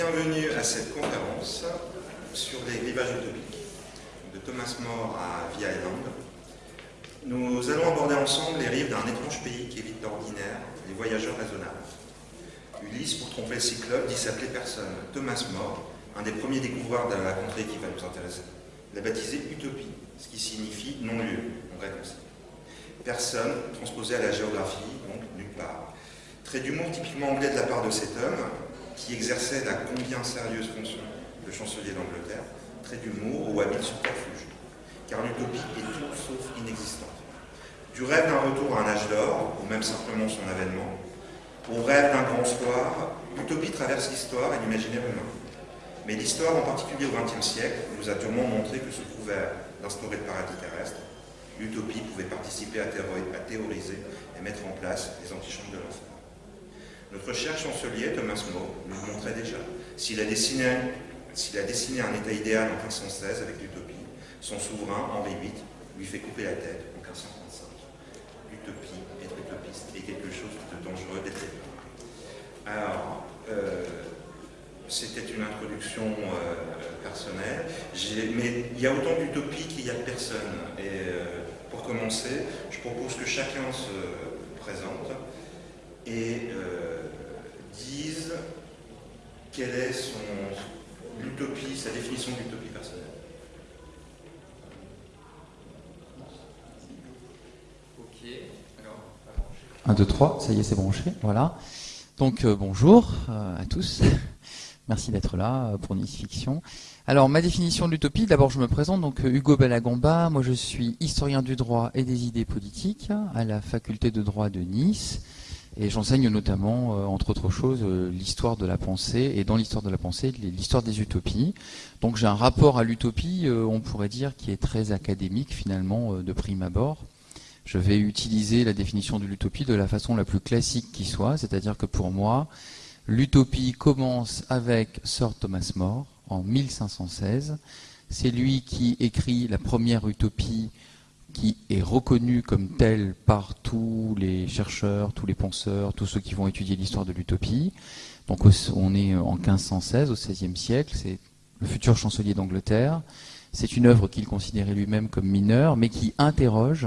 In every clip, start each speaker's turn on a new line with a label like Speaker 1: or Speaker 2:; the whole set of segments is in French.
Speaker 1: bienvenue à cette conférence sur les rivages utopiques de Thomas More à Via Island. Nous allons aborder ensemble les rives d'un étrange pays qui évite l'ordinaire, les voyageurs raisonnables. Ulysse, pour tromper le cyclope, dit s'appeler personne. Thomas More, un des premiers découvreurs de la contrée qui va nous intéresser, l'a baptisé Utopie, ce qui signifie non-lieu, en grec aussi. Personne, transposé à la géographie, donc nulle part. Trait d'humour typiquement anglais de la part de cet homme, qui exerçait la combien sérieuse fonction de chancelier d'Angleterre, trait d'humour ou habile subterfuge, car l'utopie est tout sauf inexistante. Du rêve d'un retour à un âge d'or, ou même simplement son avènement, au rêve d'un grand soir, l'utopie traverse l'histoire et l'imaginaire humain. Mais l'histoire, en particulier au XXe siècle, nous a durement montré que sous couvert d'instaurer le paradis terrestre, l'utopie pouvait participer à, théoriser et mettre en place les antichambres de l'enfer. Notre cher chancelier, Thomas More, nous le montrait déjà. S'il a, dessiné, a dessiné un état idéal en 1516 avec l'utopie, son souverain, Henri VIII, lui fait couper la tête en 1535. L'utopie, être utopiste, est quelque chose de dangereux, d'être Alors, euh, c'était une introduction euh, personnelle, mais il y a autant d'utopie qu'il y a de personnes. Et euh, pour commencer, je propose que chacun se présente et dise quelle est son l'utopie, sa définition d'utopie personnelle.
Speaker 2: Ok, alors, 1, 2, 3, ça y est, c'est branché, voilà. Donc euh, bonjour euh, à tous, merci d'être là euh, pour Nice Fiction. Alors ma définition de l'utopie, d'abord je me présente, donc Hugo Bellagamba, moi je suis historien du droit et des idées politiques à la faculté de droit de Nice. Et j'enseigne notamment, entre autres choses, l'histoire de la pensée, et dans l'histoire de la pensée, l'histoire des utopies. Donc j'ai un rapport à l'utopie, on pourrait dire, qui est très académique finalement, de prime abord. Je vais utiliser la définition de l'utopie de la façon la plus classique qui soit, c'est-à-dire que pour moi, l'utopie commence avec Sir Thomas More en 1516. C'est lui qui écrit la première utopie qui est reconnu comme tel par tous les chercheurs, tous les penseurs, tous ceux qui vont étudier l'histoire de l'utopie. Donc on est en 1516, au XVIe siècle, c'est le futur chancelier d'Angleterre. C'est une œuvre qu'il considérait lui-même comme mineure, mais qui interroge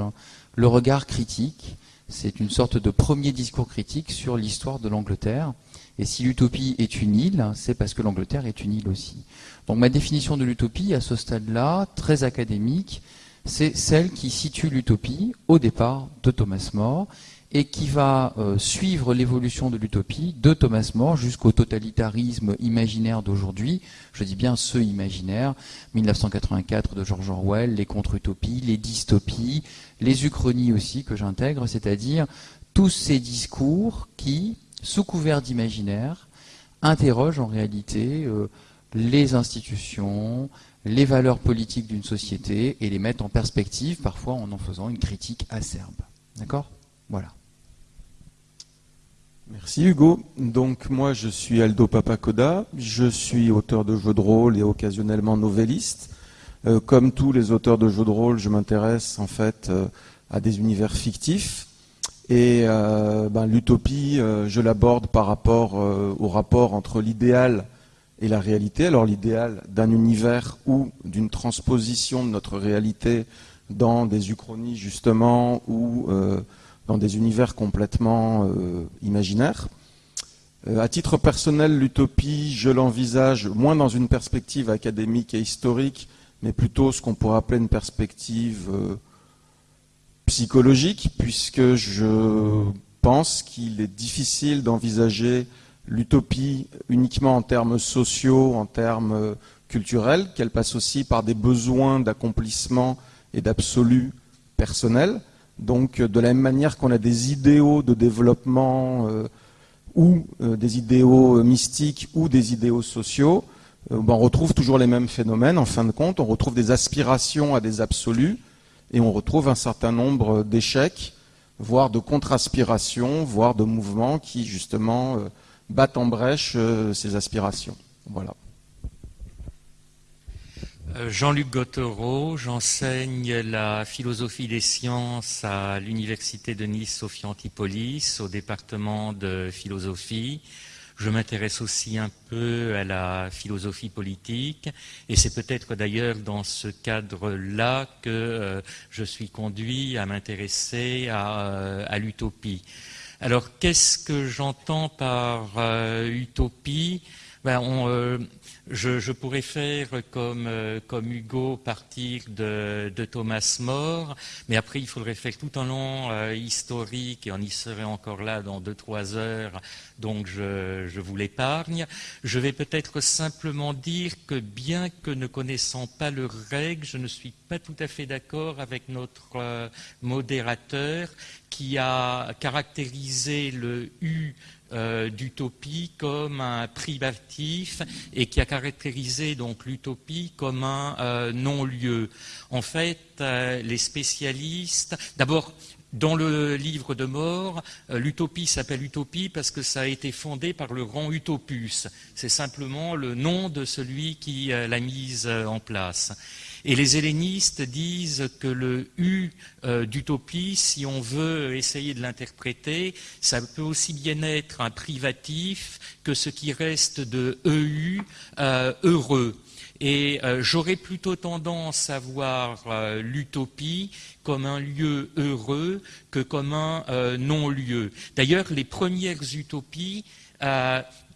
Speaker 2: le regard critique. C'est une sorte de premier discours critique sur l'histoire de l'Angleterre. Et si l'utopie est une île, c'est parce que l'Angleterre est une île aussi. Donc ma définition de l'utopie, à ce stade-là, très académique, c'est celle qui situe l'utopie au départ de Thomas More et qui va euh, suivre l'évolution de l'utopie de Thomas More jusqu'au totalitarisme imaginaire d'aujourd'hui. Je dis bien ce imaginaire, 1984 de George Orwell, les contre-utopies, les dystopies, les uchronies aussi que j'intègre, c'est-à-dire tous ces discours qui, sous couvert d'imaginaire, interrogent en réalité euh, les institutions, les valeurs politiques d'une société et les mettre en perspective, parfois en en faisant une critique acerbe. D'accord? Voilà.
Speaker 3: Merci Hugo. Donc moi je suis Aldo Papacoda, je suis auteur de jeux de rôle et occasionnellement novelliste. Euh, comme tous les auteurs de jeux de rôle, je m'intéresse en fait euh, à des univers fictifs. Et euh, ben, l'utopie, je l'aborde par rapport au rapport entre l'idéal et la réalité. Alors l'idéal d'un univers ou d'une transposition de notre réalité dans des uchronies justement ou dans des univers complètement euh, imaginaires. Euh, à titre personnel, l'utopie, je l'envisage moins dans une perspective académique et historique, mais plutôt ce qu'on pourrait appeler une perspective psychologique, puisque je pense qu'il est difficile d'envisager l'utopie uniquement en termes sociaux, en termes euh, culturels, qu'elle passe aussi par des besoins d'accomplissement et d'absolu personnel. Donc euh, de la même manière qu'on a des idéaux de développement euh, ou des idéaux mystiques ou des idéaux sociaux, ben, on retrouve toujours les mêmes phénomènes en fin de compte, on retrouve des aspirations à des absolus et on retrouve un certain nombre d'échecs, voire de contre-aspirations, voire de mouvements qui justement battent en brèche ces aspirations. Voilà.
Speaker 4: Jean-Luc Gottereau, j'enseigne la philosophie des sciences à l'Université de Nice Sophie Antipolis, au département de philosophie. Je m'intéresse aussi un peu à la philosophie politique et c'est peut-être d'ailleurs dans ce cadre-là que euh, je suis conduit à m'intéresser à, euh, l'utopie. Alors qu'est-ce que j'entends par euh, utopie? Ben, je, pourrais faire comme, euh, comme Hugo, partir de, Thomas More, mais après il faudrait faire tout un long euh, historique et on y serait encore là dans deux trois heures, donc je, je vous l'épargne. Je vais peut-être simplement dire que bien que ne connaissant pas le règle, je ne suis pas tout à fait d'accord avec notre euh, modérateur qui a caractérisé le U euh, d'utopie comme un privatif et qui a caractérisé donc l'utopie comme un euh, non-lieu. En fait, euh, les spécialistes, d'abord, dans le livre de mort, l'utopie s'appelle utopie parce que ça a été fondé par le grand Utopus. C'est simplement le nom de celui qui l'a mise en place. Et les hellénistes disent que le U euh, d'utopie, si on veut essayer de l'interpréter, ça peut aussi bien être un privatif que ce qui reste de EU, euh, heureux. Et euh, j'aurais plutôt tendance à voir l'utopie comme un lieu heureux que comme un non-lieu. D'ailleurs, les premières utopies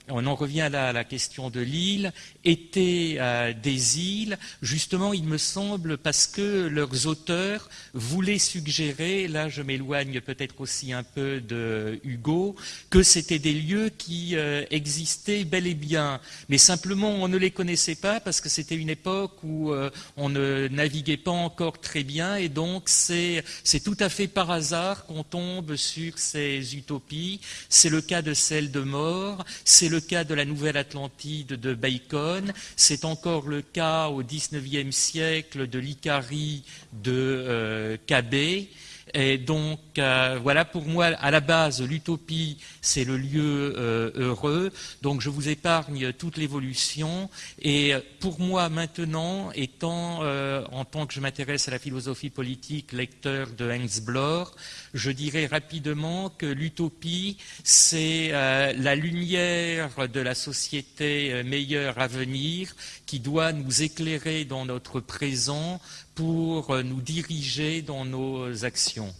Speaker 4: on en revient là à la question de l'île, étaient euh, des îles, justement, il me semble, parce que leurs auteurs voulaient suggérer, là je m'éloigne peut-être aussi un peu de Hugo, que c'était des lieux qui euh, existaient bel et bien, mais simplement on ne les connaissait pas parce que c'était une époque où euh, on ne naviguait pas encore très bien, et donc c'est tout à fait par hasard qu'on tombe sur ces utopies. C'est le cas de celle de mort, c'est le cas de la Nouvelle-Atlantide de Bacon, c'est encore le cas au XIXe siècle de l'Icarie de euh, Cabet. Et donc, euh, voilà, pour moi, à la base, l'utopie, c'est le lieu euh, heureux. Donc, je vous épargne toute l'évolution. Et pour moi, maintenant, étant, euh, en tant que je m'intéresse à la philosophie politique, lecteur de Hans Bloch, je dirais rapidement que l'utopie, c'est la lumière de la société meilleure à venir qui doit nous éclairer dans notre présent pour euh, nous diriger dans nos actions.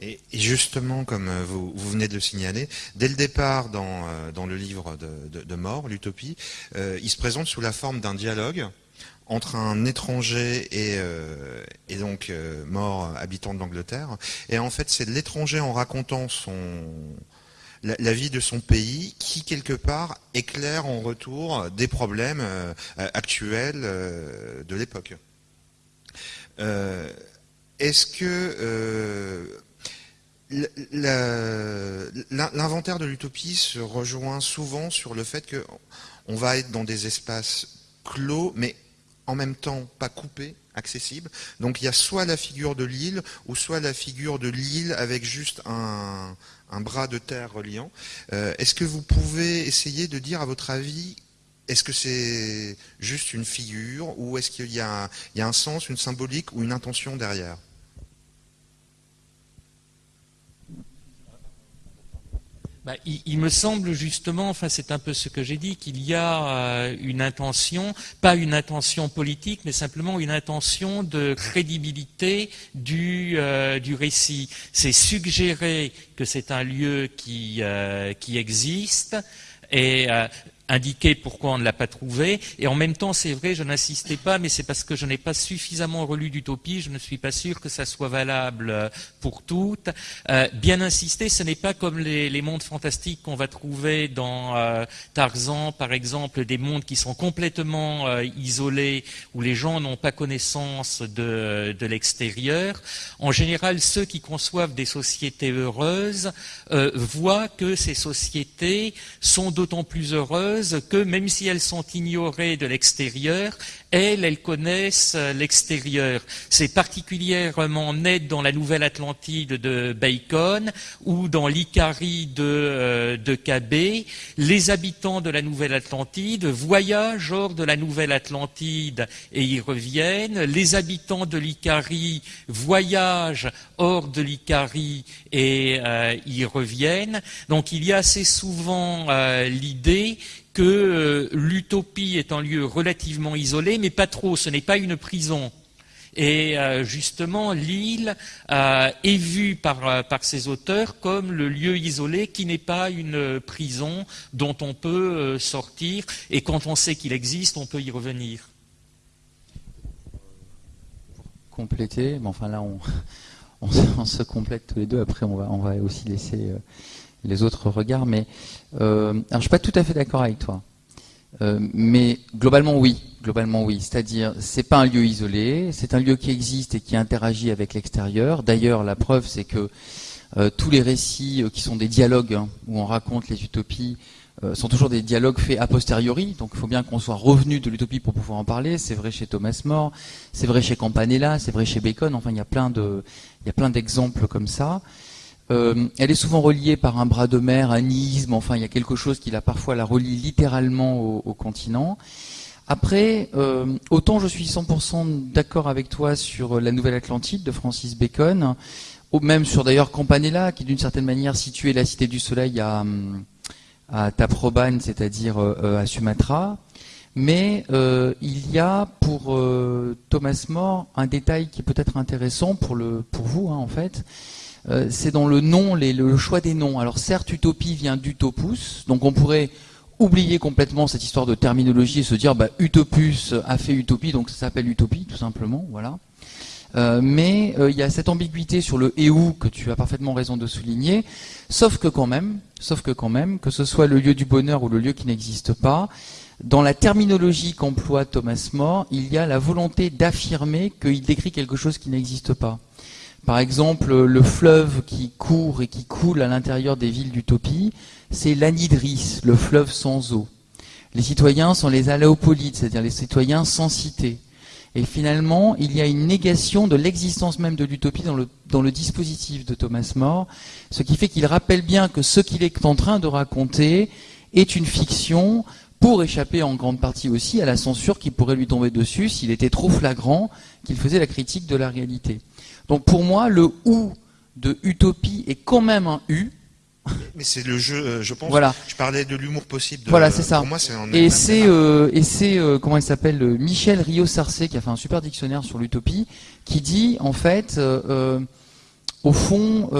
Speaker 1: Et justement, comme euh, vous, venez de le signaler, dès le départ dans, euh, le livre de, Mort, l'utopie, il se présente sous la forme d'un dialogue entre un étranger et, donc Mort, habitant de l'Angleterre. Et en fait, c'est l'étranger en racontant son, la, vie de son pays qui, quelque part, éclaire en retour des problèmes euh, actuels euh, de l'époque. Euh, est-ce que l'inventaire de l'utopie se rejoint souvent sur le fait qu'on va être dans des espaces clos, mais en même temps pas coupés, accessibles. Donc il y a soit la figure de l'île, ou soit la figure de l'île avec juste un, un bras de terre reliant. Euh, est-ce que vous pouvez essayer de dire, à votre avis, est-ce que c'est juste une figure ou est-ce qu'il y, a un sens, une symbolique ou une intention derrière?
Speaker 4: Bah, il, me semble justement, enfin c'est un peu ce que j'ai dit, qu'il y a euh, une intention, pas une intention politique, mais simplement une intention de crédibilité du, euh, du récit. C'est suggérer que c'est un lieu qui, euh, qui existe et indiquer pourquoi on ne l'a pas trouvé. Et en même temps, c'est vrai, je n'insistais pas, mais c'est parce que je n'ai pas suffisamment relu d'utopie, je ne suis pas sûr que ça soit valable euh, pour toutes. Euh, bien insister, ce n'est pas comme les, mondes fantastiques qu'on va trouver dans euh, Tarzan, par exemple, des mondes qui sont complètement isolés, où les gens n'ont pas connaissance de, de l'extérieur. En général, ceux qui conçoivent des sociétés heureuses voient que ces sociétés sont d'autant plus heureuses que même si elles sont ignorées de l'extérieur, elles, elles connaissent l'extérieur. C'est particulièrement net dans la Nouvelle Atlantide de Bacon ou dans l'Icarie de, euh, de Cabé. Les habitants de la Nouvelle Atlantide voyagent hors de la Nouvelle Atlantide et y reviennent. Les habitants de l'Icarie voyagent hors de l'Icarie et euh, y reviennent. Donc il y a assez souvent euh, l'idée que euh, l'utopie est un lieu relativement isolé, mais pas trop, ce n'est pas une prison. Et euh, justement, l'île euh, est vue par, par ces auteurs comme le lieu isolé qui n'est pas une prison dont on peut sortir, et quand on sait qu'il existe, on peut y revenir.
Speaker 2: Compléter, mais enfin là, on, se complète tous les deux. Après, on va, on va aussi laisser les autres regards. Mais alors, je suis pas tout à fait d'accord avec toi. Euh, mais globalement oui, globalement oui. C'est-à-dire, c'est pas un lieu isolé, c'est un lieu qui existe et qui interagit avec l'extérieur. D'ailleurs, la preuve, c'est que euh, tous les récits qui sont des dialogues hein, où on raconte les utopies sont toujours des dialogues faits a posteriori. Donc, il faut bien qu'on soit revenu de l'utopie pour pouvoir en parler. C'est vrai chez Thomas More, c'est vrai chez Campanella, c'est vrai chez Bacon. Enfin, il y a plein de, il y a plein d'exemples comme ça. Euh, elle est souvent reliée par un bras de mer, un isthme, enfin il y a quelque chose qui la parfois la relie littéralement au, continent. Après, euh, autant je suis 100% d'accord avec toi sur la Nouvelle Atlantide de Francis Bacon, ou même sur d'ailleurs Campanella, qui d'une certaine manière situait la Cité du Soleil à, Taprobane, c'est-à-dire euh, à Sumatra. Mais il y a pour Thomas More un détail qui peut être intéressant pour, le, vous, hein, en fait, euh, c'est dans le nom, le choix des noms. Alors certes, utopie vient d'utopus, donc on pourrait oublier complètement cette histoire de terminologie et se dire bah, utopus a fait utopie, donc ça s'appelle utopie tout simplement, voilà. Euh, mais euh, il y a cette ambiguïté sur le et où que tu as parfaitement raison de souligner, sauf que quand même, sauf que quand même, que ce soit le lieu du bonheur ou le lieu qui n'existe pas, dans la terminologie qu'emploie Thomas More, il y a la volonté d'affirmer qu'il décrit quelque chose qui n'existe pas. Par exemple, le fleuve qui court et qui coule à l'intérieur des villes d'utopie, c'est l'anidris, le fleuve sans eau. Les citoyens sont les aléopolites, c'est-à-dire les citoyens sans cité. Et finalement, il y a une négation de l'existence même de l'utopie dans le, dans le dispositif de Thomas More, ce qui fait qu'il rappelle bien que ce qu'il est en train de raconter est une fiction pour échapper en grande partie aussi à la censure qui pourrait lui tomber dessus s'il était trop flagrant qu'il faisait la critique de la réalité. Donc pour moi, le ou de utopie est quand même un u.
Speaker 5: Mais c'est le jeu, euh, je pense.
Speaker 2: Voilà.
Speaker 5: Je parlais de l'humour possible.
Speaker 2: voilà, c'est ça.
Speaker 5: Pour moi, c'est
Speaker 2: et c'est euh, et c'est euh, comment il s'appelle Michel Rio Sarcé qui a fait un super dictionnaire sur l'utopie, qui dit en fait, au fond,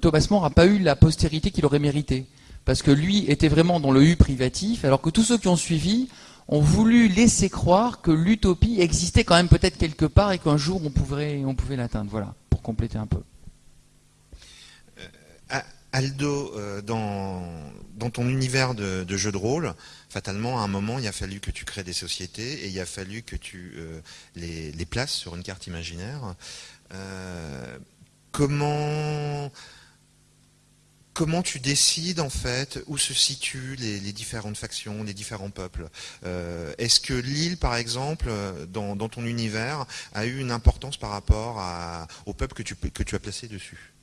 Speaker 2: Thomas More n'a pas eu la postérité qu'il aurait mérité, parce que lui était vraiment dans le u privatif, alors que tous ceux qui ont suivi ont voulu laisser croire que l'utopie existait quand même peut-être quelque part et qu'un jour on pouvait, l'atteindre. Voilà, pour compléter un peu.
Speaker 5: Euh, Aldo, euh, dans, ton univers de, jeu de rôle, fatalement, à un moment, il a fallu que tu crées des sociétés et il a fallu que tu euh, les, places sur une carte imaginaire. comment comment tu décides en fait où se situent les, différentes factions, les différents peuples? Euh, Est-ce que l'île, par exemple, dans, ton univers, a eu une importance par rapport au peuple que tu, as placé dessus?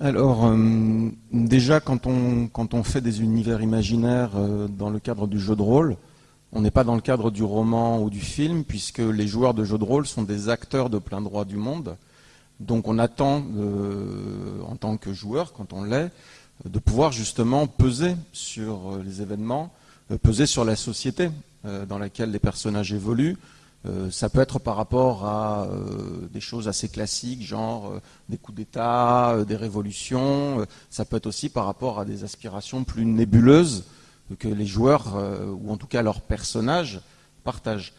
Speaker 3: Alors, euh, déjà, quand on, fait des univers imaginaires euh, dans le cadre du jeu de rôle, on n'est pas dans le cadre du roman ou du film, puisque les joueurs de jeu de rôle sont des acteurs de plein droit du monde. Donc on attend, en tant que joueur, quand on l'est, de pouvoir justement peser sur euh, les événements, euh, peser sur la société euh, dans laquelle les personnages évoluent. ça peut être par rapport à des choses assez classiques, genre des coups d'État, des révolutions. ça peut être aussi par rapport à des aspirations plus nébuleuses que les joueurs, ou en tout cas leurs personnages, partagent.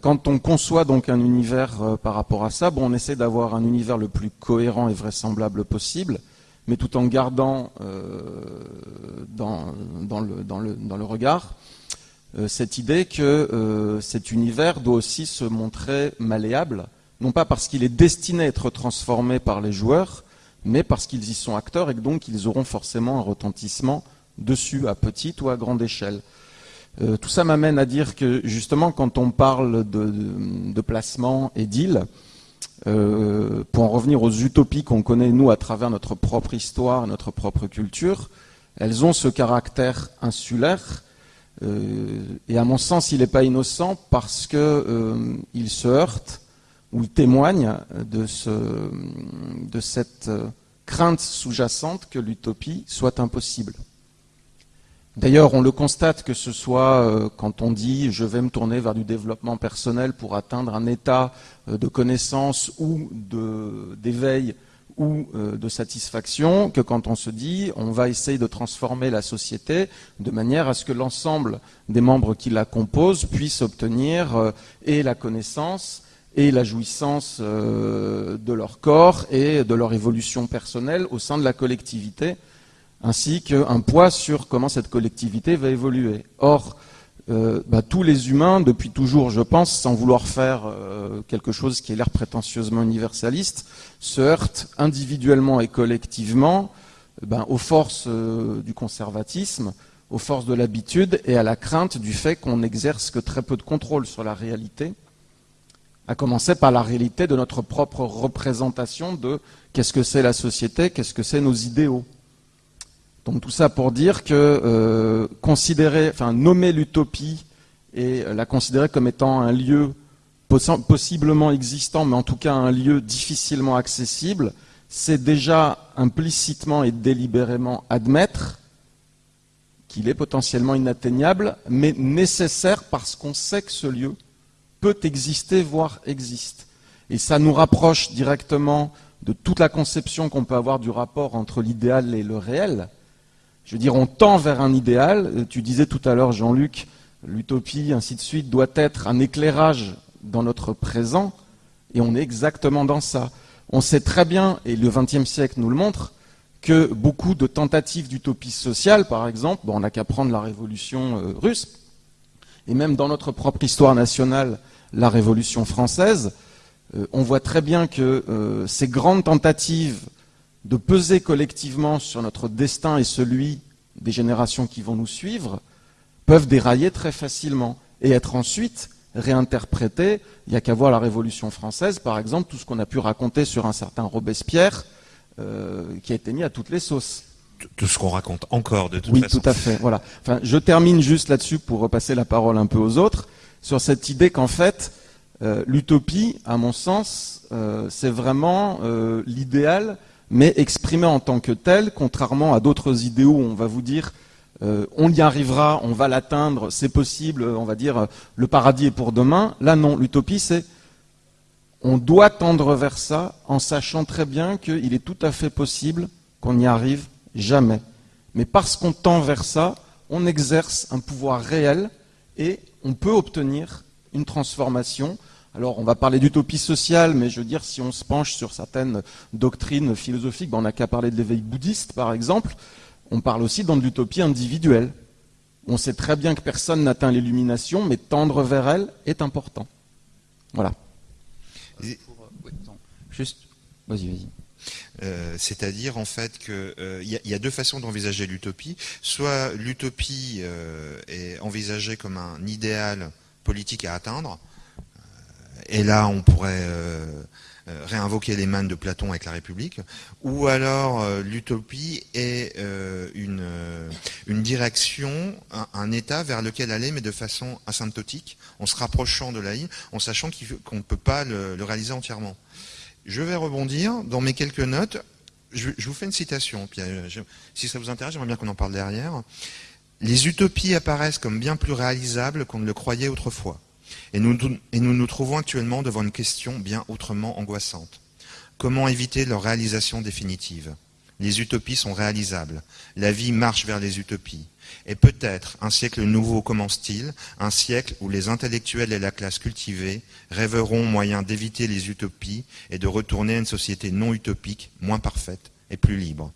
Speaker 3: Quand on conçoit donc un univers par rapport à ça, bon, on essaie d'avoir un univers le plus cohérent et vraisemblable possible, mais tout en gardant euh, dans, le, regard euh, cette idée que euh, cet univers doit aussi se montrer malléable, non pas parce qu'il est destiné à être transformé par les joueurs, mais parce qu'ils y sont acteurs et que donc ils auront forcément un retentissement dessus, à petite ou à grande échelle. Tout ça m'amène à dire que justement, quand on parle de, placement et d'île, euh, pour en revenir aux utopies qu'on connaît nous à travers notre propre histoire, notre propre culture, elles ont ce caractère insulaire. Euh, et à mon sens, il n'est pas innocent parce qu'il se heurte ou témoigne de cette crainte sous-jacente que l'utopie soit impossible. D'ailleurs, on le constate que ce soit euh, quand on dit je vais me tourner vers du développement personnel pour atteindre un état euh, de connaissance ou d'éveil ou euh, de satisfaction, que quand on se dit on va essayer de transformer la société de manière à ce que l'ensemble des membres qui la composent puissent obtenir et la connaissance et la jouissance de leur corps et de leur évolution personnelle au sein de la collectivité ainsi qu'un poids sur comment cette collectivité va évoluer. Or, euh, bah, tous les humains, depuis toujours, je pense, sans vouloir faire euh, quelque chose qui ait l'air prétentieusement universaliste, se heurtent individuellement et collectivement ben, aux forces euh, du conservatisme, aux forces de l'habitude et à la crainte du fait qu'on n'exerce que très peu de contrôle sur la réalité, à commencer par la réalité de notre propre représentation de qu'est-ce que c'est la société, qu'est-ce que c'est nos idéaux. Donc tout ça pour dire que euh, considérer, enfin nommer l'utopie et la considérer comme étant un lieu possiblement existant, mais en tout cas un lieu difficilement accessible, c'est déjà implicitement et délibérément admettre qu'il est potentiellement inatteignable, mais nécessaire parce qu'on sait que ce lieu peut exister, voire existe. Et ça nous rapproche directement de toute la conception qu'on peut avoir du rapport entre l'idéal et le réel, je veux dire, on tend vers un idéal. Euh, tu disais tout à l'heure, Jean-Luc, l'utopie, ainsi de suite, doit être un éclairage dans notre présent, et on est exactement dans ça. On sait très bien, et le XXe siècle nous le montre, que beaucoup de tentatives d'utopie sociale, par exemple, on n'a qu'à prendre la révolution euh, russe, et même dans notre propre histoire nationale, la révolution française, euh, on voit très bien que ces grandes tentatives de peser collectivement sur notre destin et celui des générations qui vont nous suivre, peuvent dérailler très facilement et être ensuite réinterprétés. Il n'y a qu'à voir la Révolution française, par exemple, tout ce qu'on a pu raconter sur un certain Robespierre, euh, qui a été mis à toutes les sauces.
Speaker 1: Tout ce qu'on raconte encore de toute
Speaker 3: oui,
Speaker 1: façon.
Speaker 3: Oui, tout à fait. Voilà. Enfin, je termine juste là-dessus pour repasser la parole un peu aux autres sur cette idée qu'en fait, euh, l'utopie, à mon sens, euh, c'est vraiment l'idéal mais exprimé en tant que tel, contrairement à d'autres idéaux où on va vous dire euh, on y arrivera, on va l'atteindre, c'est possible, on va dire le paradis est pour demain. Là non, l'utopie c'est on doit tendre vers ça en sachant très bien qu'il est tout à fait possible qu'on n'y arrive jamais. Mais parce qu'on tend vers ça, on exerce un pouvoir réel et on peut obtenir une transformation alors, on va parler d'utopie sociale, mais je veux dire, si on se penche sur certaines doctrines philosophiques, ben, on n'a qu'à parler de l'éveil bouddhiste, par exemple. On parle aussi dans de l'utopie individuelle. On sait très bien que personne n'atteint l'illumination, mais tendre vers elle est important. Voilà.
Speaker 2: Juste, vas-y, vas-y.
Speaker 1: Euh, c'est-à-dire en fait qu'il euh, y, a deux façons d'envisager l'utopie. Soit l'utopie euh, est envisagée comme un idéal politique à atteindre, et là on pourrait euh, euh, réinvoquer les mannes de Platon avec la République, ou alors euh, l'utopie est une, direction, un, état vers lequel aller, mais de façon asymptotique, en se rapprochant de la ligne, en sachant qu'on ne peut pas le, réaliser entièrement. Je vais rebondir dans mes quelques notes. Je, vous fais une citation, si ça vous intéresse, j'aimerais bien qu'on en parle derrière. Les utopies apparaissent comme bien plus réalisables qu'on ne le croyait autrefois. Et nous, nous trouvons actuellement devant une question bien autrement angoissante. Comment éviter leur réalisation définitive? Les utopies sont réalisables. La vie marche vers les utopies. Et peut-être un siècle nouveau commence-t-il, un siècle où les intellectuels et la classe cultivée rêveront moyen d'éviter les utopies et de retourner à une société non utopique, moins parfaite et plus libre.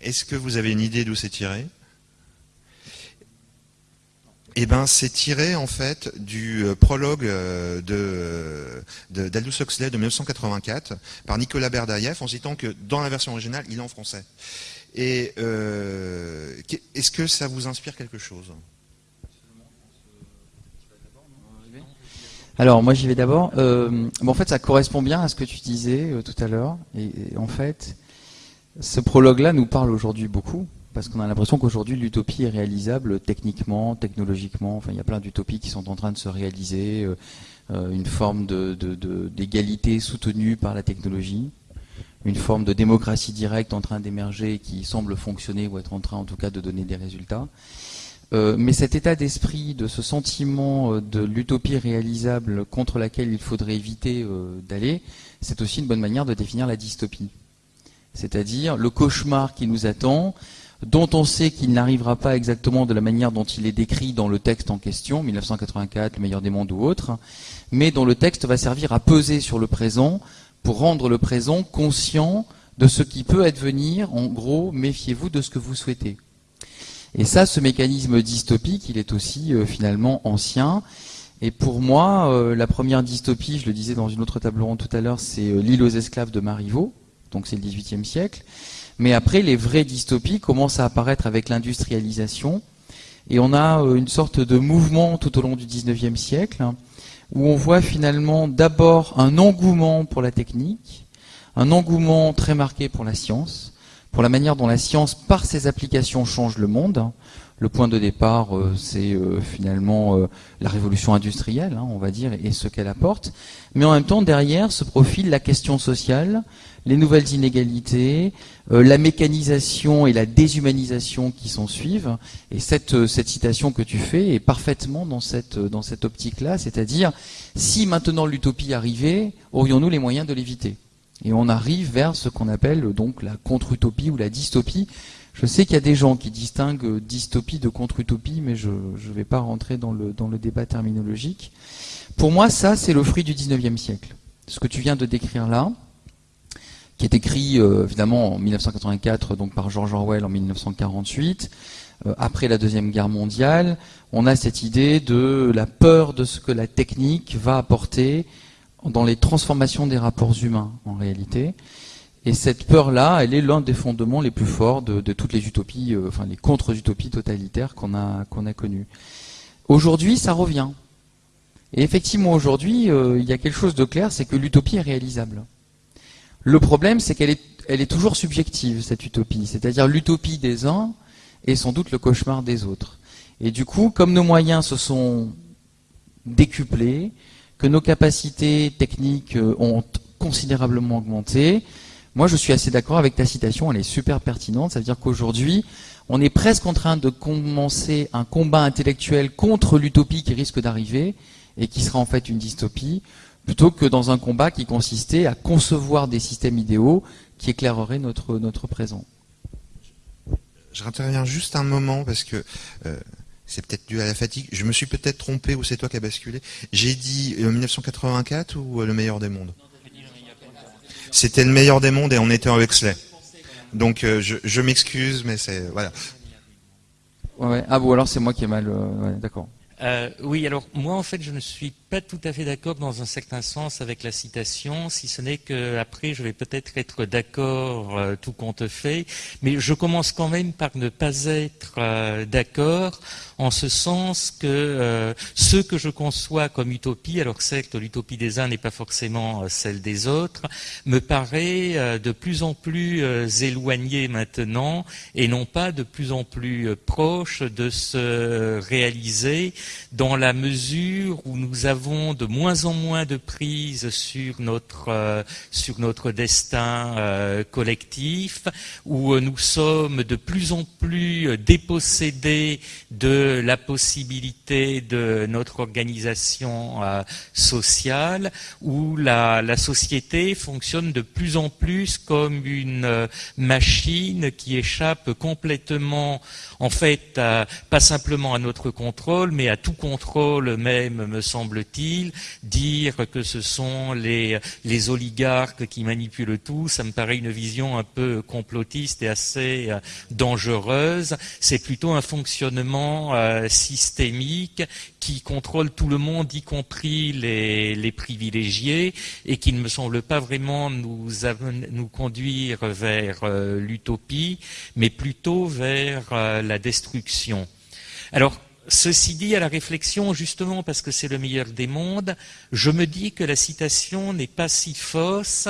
Speaker 1: Est-ce que vous avez une idée d'où c'est tiré? eh ben, c'est tiré en fait du euh, prologue euh, de d'Aldous Huxley de 1984 par Nicolas Berdaïev en citant que dans la version originale, il est en français. Et euh, est-ce que ça vous inspire quelque chose?
Speaker 2: Alors moi j'y vais d'abord. Bon, en fait ça correspond bien à ce que tu disais tout à l'heure. Et, en fait ce prologue-là nous parle aujourd'hui beaucoup parce qu'on a l'impression qu'aujourd'hui l'utopie est réalisable techniquement, technologiquement. Enfin il y a plein d'utopies qui sont en train de se réaliser. Euh, une forme d'égalité soutenue par la technologie, une forme de démocratie directe en train d'émerger qui semble fonctionner ou être en train en tout cas de donner des résultats. Euh, mais cet état d'esprit, de ce sentiment euh, de l'utopie réalisable contre laquelle il faudrait éviter euh, d'aller, c'est aussi une bonne manière de définir la dystopie. C'est-à-dire le cauchemar qui nous attend, dont on sait qu'il n'arrivera pas exactement de la manière dont il est décrit dans le texte en question, 1984, le meilleur des mondes ou autre, mais dont le texte va servir à peser sur le présent pour rendre le présent conscient de ce qui peut advenir. En gros, méfiez-vous de ce que vous souhaitez. Et ça, ce mécanisme dystopique, il est aussi euh, finalement ancien. Et pour moi, euh, la première dystopie, je le disais dans une autre table ronde tout à l'heure, c'est euh, L'île aux esclaves de Marivaux, donc c'est le XVIIIe siècle. Mais après, les vraies dystopies commencent à apparaître avec l'industrialisation. Et on a une sorte de mouvement tout au long du XIXe siècle, où on voit finalement d'abord un engouement pour la technique, un engouement très marqué pour la science, pour la manière dont la science, par ses applications, change le monde. Le point de départ, euh, c'est euh, finalement euh, la révolution industrielle, hein, on va dire, et ce qu'elle apporte. Mais en même temps, derrière se profile la question sociale, les nouvelles inégalités, la mécanisation et la déshumanisation qui s'en suivent. Et cette, cette citation que tu fais est parfaitement dans cette, dans cette optique-là, c'est-à-dire, si maintenant l'utopie arrivait, aurions-nous les moyens de l'éviter? Et on arrive vers ce qu'on appelle donc la contre-utopie ou la dystopie. Je sais qu'il y a des gens qui distinguent dystopie de contre-utopie, mais je ne vais pas rentrer dans le, dans le débat terminologique. Pour moi, ça, c'est le fruit du 19e siècle. Ce que tu viens de décrire là, qui est écrit euh, évidemment en 1984 donc par George Orwell en 1948, euh, après la Deuxième Guerre mondiale, on a cette idée de la peur de ce que la technique va apporter dans les transformations des rapports humains en réalité. Et cette peur-là, elle est l'un des fondements les plus forts de, toutes les utopies, euh, enfin les contre-utopies totalitaires qu'on a, qu'on a connues. Aujourd'hui, ça revient. Et effectivement, aujourd'hui, euh, il y a quelque chose de clair, c'est que l'utopie est réalisable. Le problème, c'est qu'elle est, toujours subjective, cette utopie. C'est-à-dire l'utopie des uns est sans doute le cauchemar des autres. Et du coup, comme nos moyens se sont décuplés, que nos capacités techniques euh, ont considérablement augmenté. Moi, je suis assez d'accord avec ta citation, elle est super pertinente. Ça veut dire qu'aujourd'hui, on est presque en train de commencer un combat intellectuel contre l'utopie qui risque d'arriver et qui sera en fait une dystopie, plutôt que dans un combat qui consistait à concevoir des systèmes idéaux qui éclaireraient notre, notre présent.
Speaker 1: Je interviens juste un moment parce que euh, c'est peut-être dû à la fatigue. Je me suis peut-être trompé ou c'est toi qui as basculé. J'ai dit 1984 euh, ou euh, le meilleur des mondes? C'était le meilleur des mondes et on était en Huxley. Donc euh, je, m'excuse, mais c'est voilà.
Speaker 2: Ouais, ah bon alors c'est moi qui ai mal. D'accord.
Speaker 4: oui, alors moi en fait je ne suis pas tout à fait d'accord dans un certain sens avec la citation, si ce n'est que après je vais peut-être être, d'accord euh, tout compte fait, mais je commence quand même par ne pas être euh, d'accord en ce sens que euh, ce que je conçois comme utopie, alors certes l'utopie des uns n'est pas forcément celle des autres, me paraît de plus en plus éloigné maintenant et non pas de plus en plus proche de se réaliser dans la mesure où nous avons avons de moins en moins de prise sur notre, euh, sur notre destin euh, collectif, où euh, nous sommes de plus en plus dépossédés de la possibilité de notre organisation sociale, où la, la, société fonctionne de plus en plus comme une machine qui échappe complètement, en fait, pas simplement à notre contrôle, mais à tout contrôle même, me dire que ce sont les, oligarques qui manipulent tout, ça me paraît une vision un peu complotiste et assez euh, dangereuse. C'est plutôt un fonctionnement euh, systémique qui contrôle tout le monde, y compris les, privilégiés, et qui ne me semble pas vraiment nous, nous conduire vers euh, l'utopie, mais plutôt vers la destruction. Alors, ceci dit, à la réflexion, justement parce que c'est le meilleur des mondes, je me dis que la citation n'est pas si fausse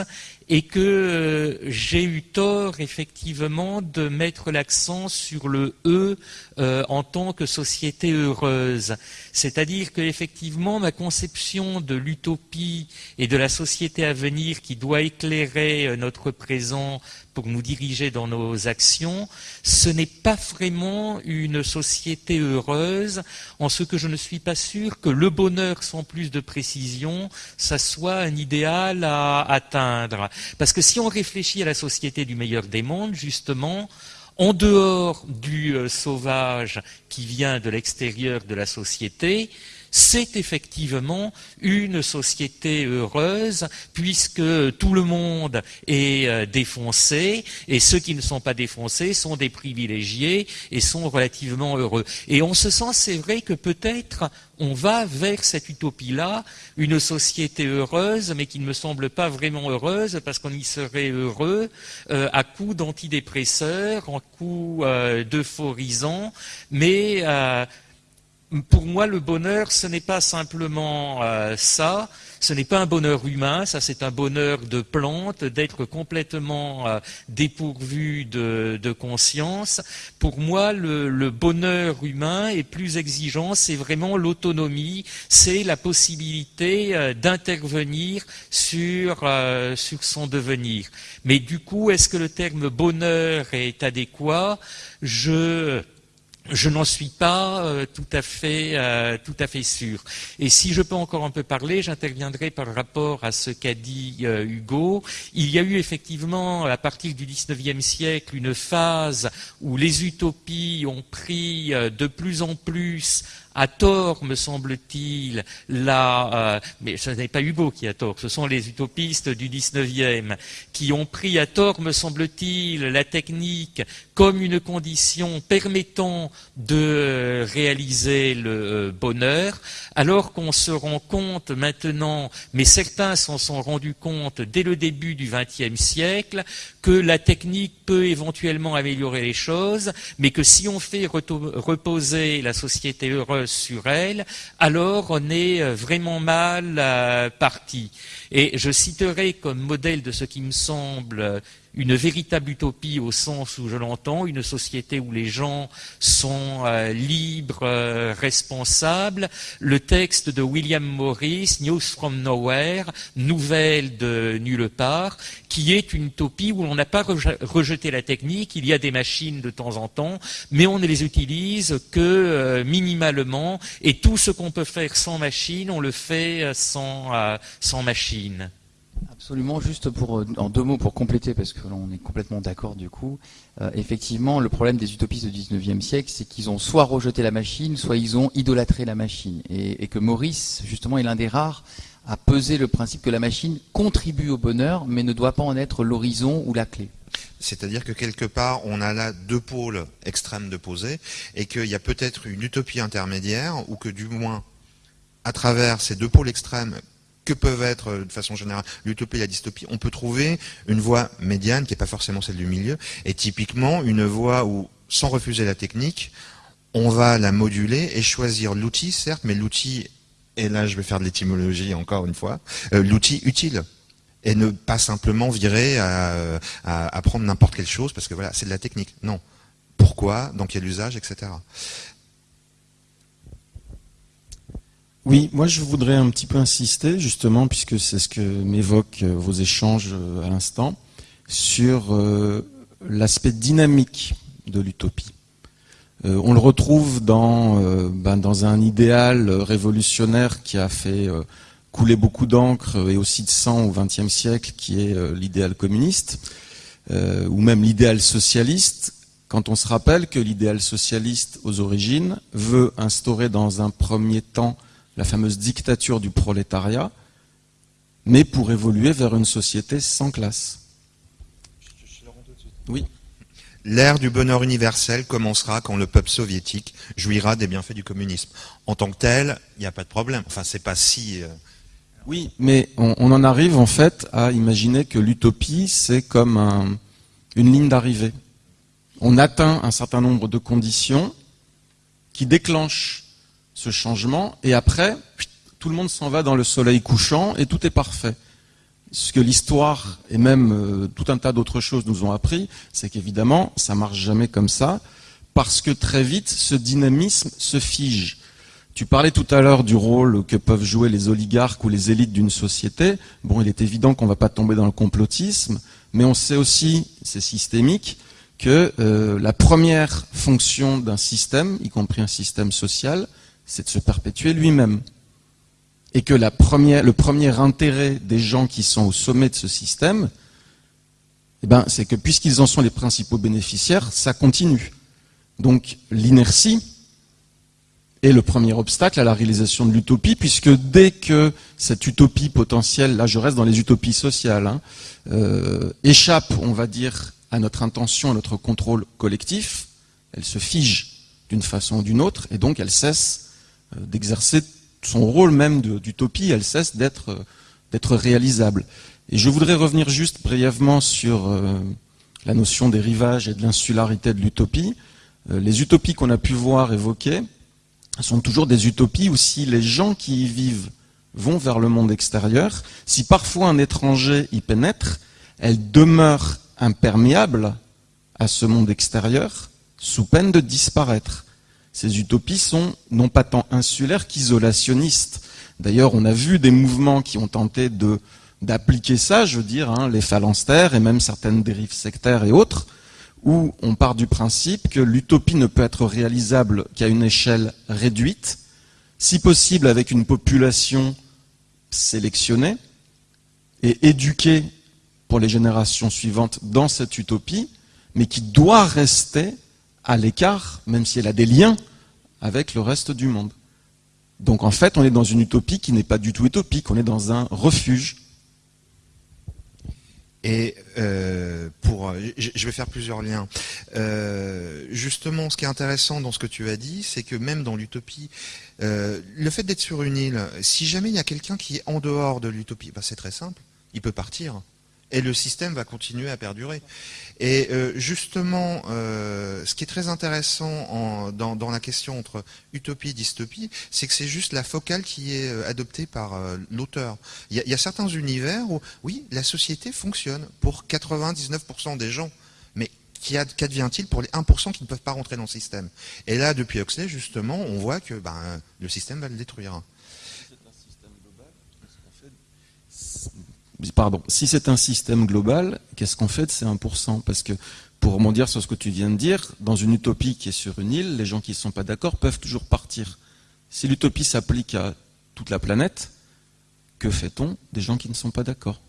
Speaker 4: et que euh, j'ai eu tort effectivement de mettre l'accent sur le E euh, en tant que société heureuse. C'est-à-dire que effectivement ma conception de l'utopie et de la société à venir qui doit éclairer euh, notre présent pour nous diriger dans nos actions, ce n'est pas vraiment une société heureuse, en ce que je ne suis pas sûr que le bonheur sans plus de précision, ça soit un idéal à atteindre. Parce que si on réfléchit à la société du meilleur des mondes, justement, en dehors du euh, sauvage qui vient de l'extérieur de la société, c'est effectivement une société heureuse puisque tout le monde est euh, défoncé et ceux qui ne sont pas défoncés sont des privilégiés et sont relativement heureux. Et on se sent, c'est vrai que peut-être on va vers cette utopie-là, une société heureuse, mais qui ne me semble pas vraiment heureuse, parce qu'on y serait heureux euh, à coup d'antidépresseurs, en coup euh, d'euphorisants, mais pour moi, le bonheur, ce n'est pas simplement euh, ça, ce n'est pas un bonheur humain, ça c'est un bonheur de plante, d'être complètement euh, dépourvu de, conscience. Pour moi, le, bonheur humain est plus exigeant, c'est vraiment l'autonomie, c'est la possibilité euh, d'intervenir sur, sur son devenir. Mais du coup, est-ce que le terme bonheur est adéquat? Je je n'en suis pas euh, tout, à fait, euh, tout à fait sûr. Et si je peux encore un peu parler, j'interviendrai par rapport à ce qu'a dit euh, Hugo. Il y a eu effectivement, à partir du XIXe siècle, une phase où les utopies ont pris de plus en plus à tort, me semble-t-il, la, euh, mais ce n'est pas Hugo qui a tort, ce sont les utopistes du 19e qui ont pris à tort, me semble-t-il, la technique comme une condition permettant de réaliser le euh, bonheur, alors qu'on se rend compte maintenant, mais certains s'en sont rendus compte dès le début du XXe siècle, que la technique peut éventuellement améliorer les choses, mais que si on fait reposer la société heureuse sur elle, alors on est euh, vraiment mal euh, parti. Et je citerai comme modèle de ce qui me semble une véritable utopie au sens où je l'entends, une société où les gens sont euh, libres, euh, responsables. Le texte de William Morris, News from Nowhere, nouvelle de nulle part, qui est une utopie où on n'a pas rejeté la technique, il y a des machines de temps en temps, mais on ne les utilise que euh, minimalement, et tout ce qu'on peut faire sans machine, on le fait sans, sans machine.
Speaker 2: Absolument, juste euh, en deux mots pour compléter, parce que l'on est complètement d'accord du coup. Euh, effectivement, le problème des utopistes du 19e siècle, c'est qu'ils ont soit rejeté la machine, soit ils ont idolâtré la machine. Et, que Maurice, justement, est l'un des rares à peser le principe que la machine contribue au bonheur, mais ne doit pas en être l'horizon ou la clé.
Speaker 1: C'est-à-dire que quelque part, on a là deux pôles extrêmes de poser, et qu'il y a peut-être une utopie intermédiaire, ou que du moins, à travers ces deux pôles extrêmes, que peuvent être, euh, de façon générale, l'utopie et la dystopie, on peut trouver une voie médiane qui n'est pas forcément celle du milieu, et typiquement une voie où, sans refuser la technique, on va la moduler et choisir l'outil, certes, mais l'outil, et là je vais faire de l'étymologie encore une fois, euh, l'outil utile et ne pas simplement virer à, prendre n'importe quelle chose parce que voilà, c'est de la technique. Non. Pourquoi, dans quel usage, etc.
Speaker 3: Oui, moi je voudrais un petit peu insister, justement, puisque c'est ce que m'évoquent euh, vos échanges euh, à l'instant, sur euh, l'aspect dynamique de l'utopie. on le retrouve dans, ben, dans un idéal révolutionnaire qui a fait couler beaucoup d'encre et aussi de sang au XXe siècle, qui est l'idéal communiste, ou même l'idéal socialiste, quand on se rappelle que l'idéal socialiste, aux origines, veut instaurer dans un premier temps la fameuse dictature du prolétariat, mais pour évoluer vers une société sans classe.
Speaker 1: Oui. L'ère du bonheur universel commencera quand le peuple soviétique jouira des bienfaits du communisme. En tant que tel, il n'y a pas de problème. Enfin, c'est pas si. Euh,
Speaker 3: oui, mais on, en arrive en fait à imaginer que l'utopie, c'est comme une ligne d'arrivée. On atteint un certain nombre de conditions qui déclenchent ce changement, et après, tout le monde s'en va dans le soleil couchant et tout est parfait. Ce que l'histoire et même euh, tout un tas d'autres choses nous ont appris, c'est qu'évidemment, ça marche jamais comme ça, parce que très vite, ce dynamisme se fige. Tu parlais tout à l'heure du rôle que peuvent jouer les oligarques ou les élites d'une société. Bon, il est évident qu'on ne va pas tomber dans le complotisme, mais on sait aussi, c'est systémique, que euh, la première fonction d'un système, y compris un système social, c'est de se perpétuer lui-même et que le premier intérêt des gens qui sont au sommet de ce système, eh ben, c'est que puisqu'ils en sont les principaux bénéficiaires, ça continue. Donc l'inertie est le premier obstacle à la réalisation de l'utopie, puisque dès que cette utopie potentielle, là je reste dans les utopies sociales, hein, euh, échappe, on va dire, à notre intention, à notre contrôle collectif, elle se fige d'une façon ou d'une autre, et donc elle cesse d'exercer son rôle même d'utopie, elle cesse d'être réalisable. Et je voudrais revenir juste brièvement sur euh, la notion des rivages et de l'insularité de l'utopie. Euh, les utopies qu'on a pu voir évoquées sont toujours des utopies où si les gens qui y vivent vont vers le monde extérieur, si parfois un étranger y pénètre, elles demeurent imperméables à ce monde extérieur sous peine de disparaître. Ces utopies sont non pas tant insulaires qu'isolationnistes. D'ailleurs, on a vu des mouvements qui ont tenté d'appliquer ça, je veux dire, hein, les phalanstères et même certaines dérives sectaires et autres, où on part du principe que l'utopie ne peut être réalisable qu'à une échelle réduite, si possible avec une population sélectionnée et éduquée pour les générations suivantes dans cette utopie, mais qui doit rester à l'écart, même si elle a des liens avec le reste du monde. Donc en fait, on est dans une utopie qui n'est pas du tout utopique, on est dans un refuge.
Speaker 1: Et euh, pour, je vais faire plusieurs liens. Euh, justement, ce qui est intéressant dans ce que tu as dit, c'est que même dans l'utopie, euh, le fait d'être sur une île, si jamais il y a quelqu'un qui est en dehors de l'utopie, bah, c'est très simple, il peut partir et le système va continuer à perdurer. Et euh, justement, euh, ce qui est très intéressant dans, la question entre utopie et dystopie, c'est que c'est juste la focale qui est euh, adoptée par l'auteur. Il y, a certains univers où, oui, la société fonctionne pour 99% des gens, mais qu'advient-il pour les 1% qui ne peuvent pas rentrer dans le système? Et là, depuis Huxley, justement, on voit que ben, le système va le détruire.
Speaker 3: Pardon, si c'est un système global, qu'est-ce qu'on fait de ces 1% Parce que, pour rebondir sur ce que tu viens de dire, dans une utopie qui est sur une île, les gens qui ne sont pas d'accord peuvent toujours partir. Si l'utopie s'applique à toute la planète, que fait-on des gens qui ne sont pas d'accord?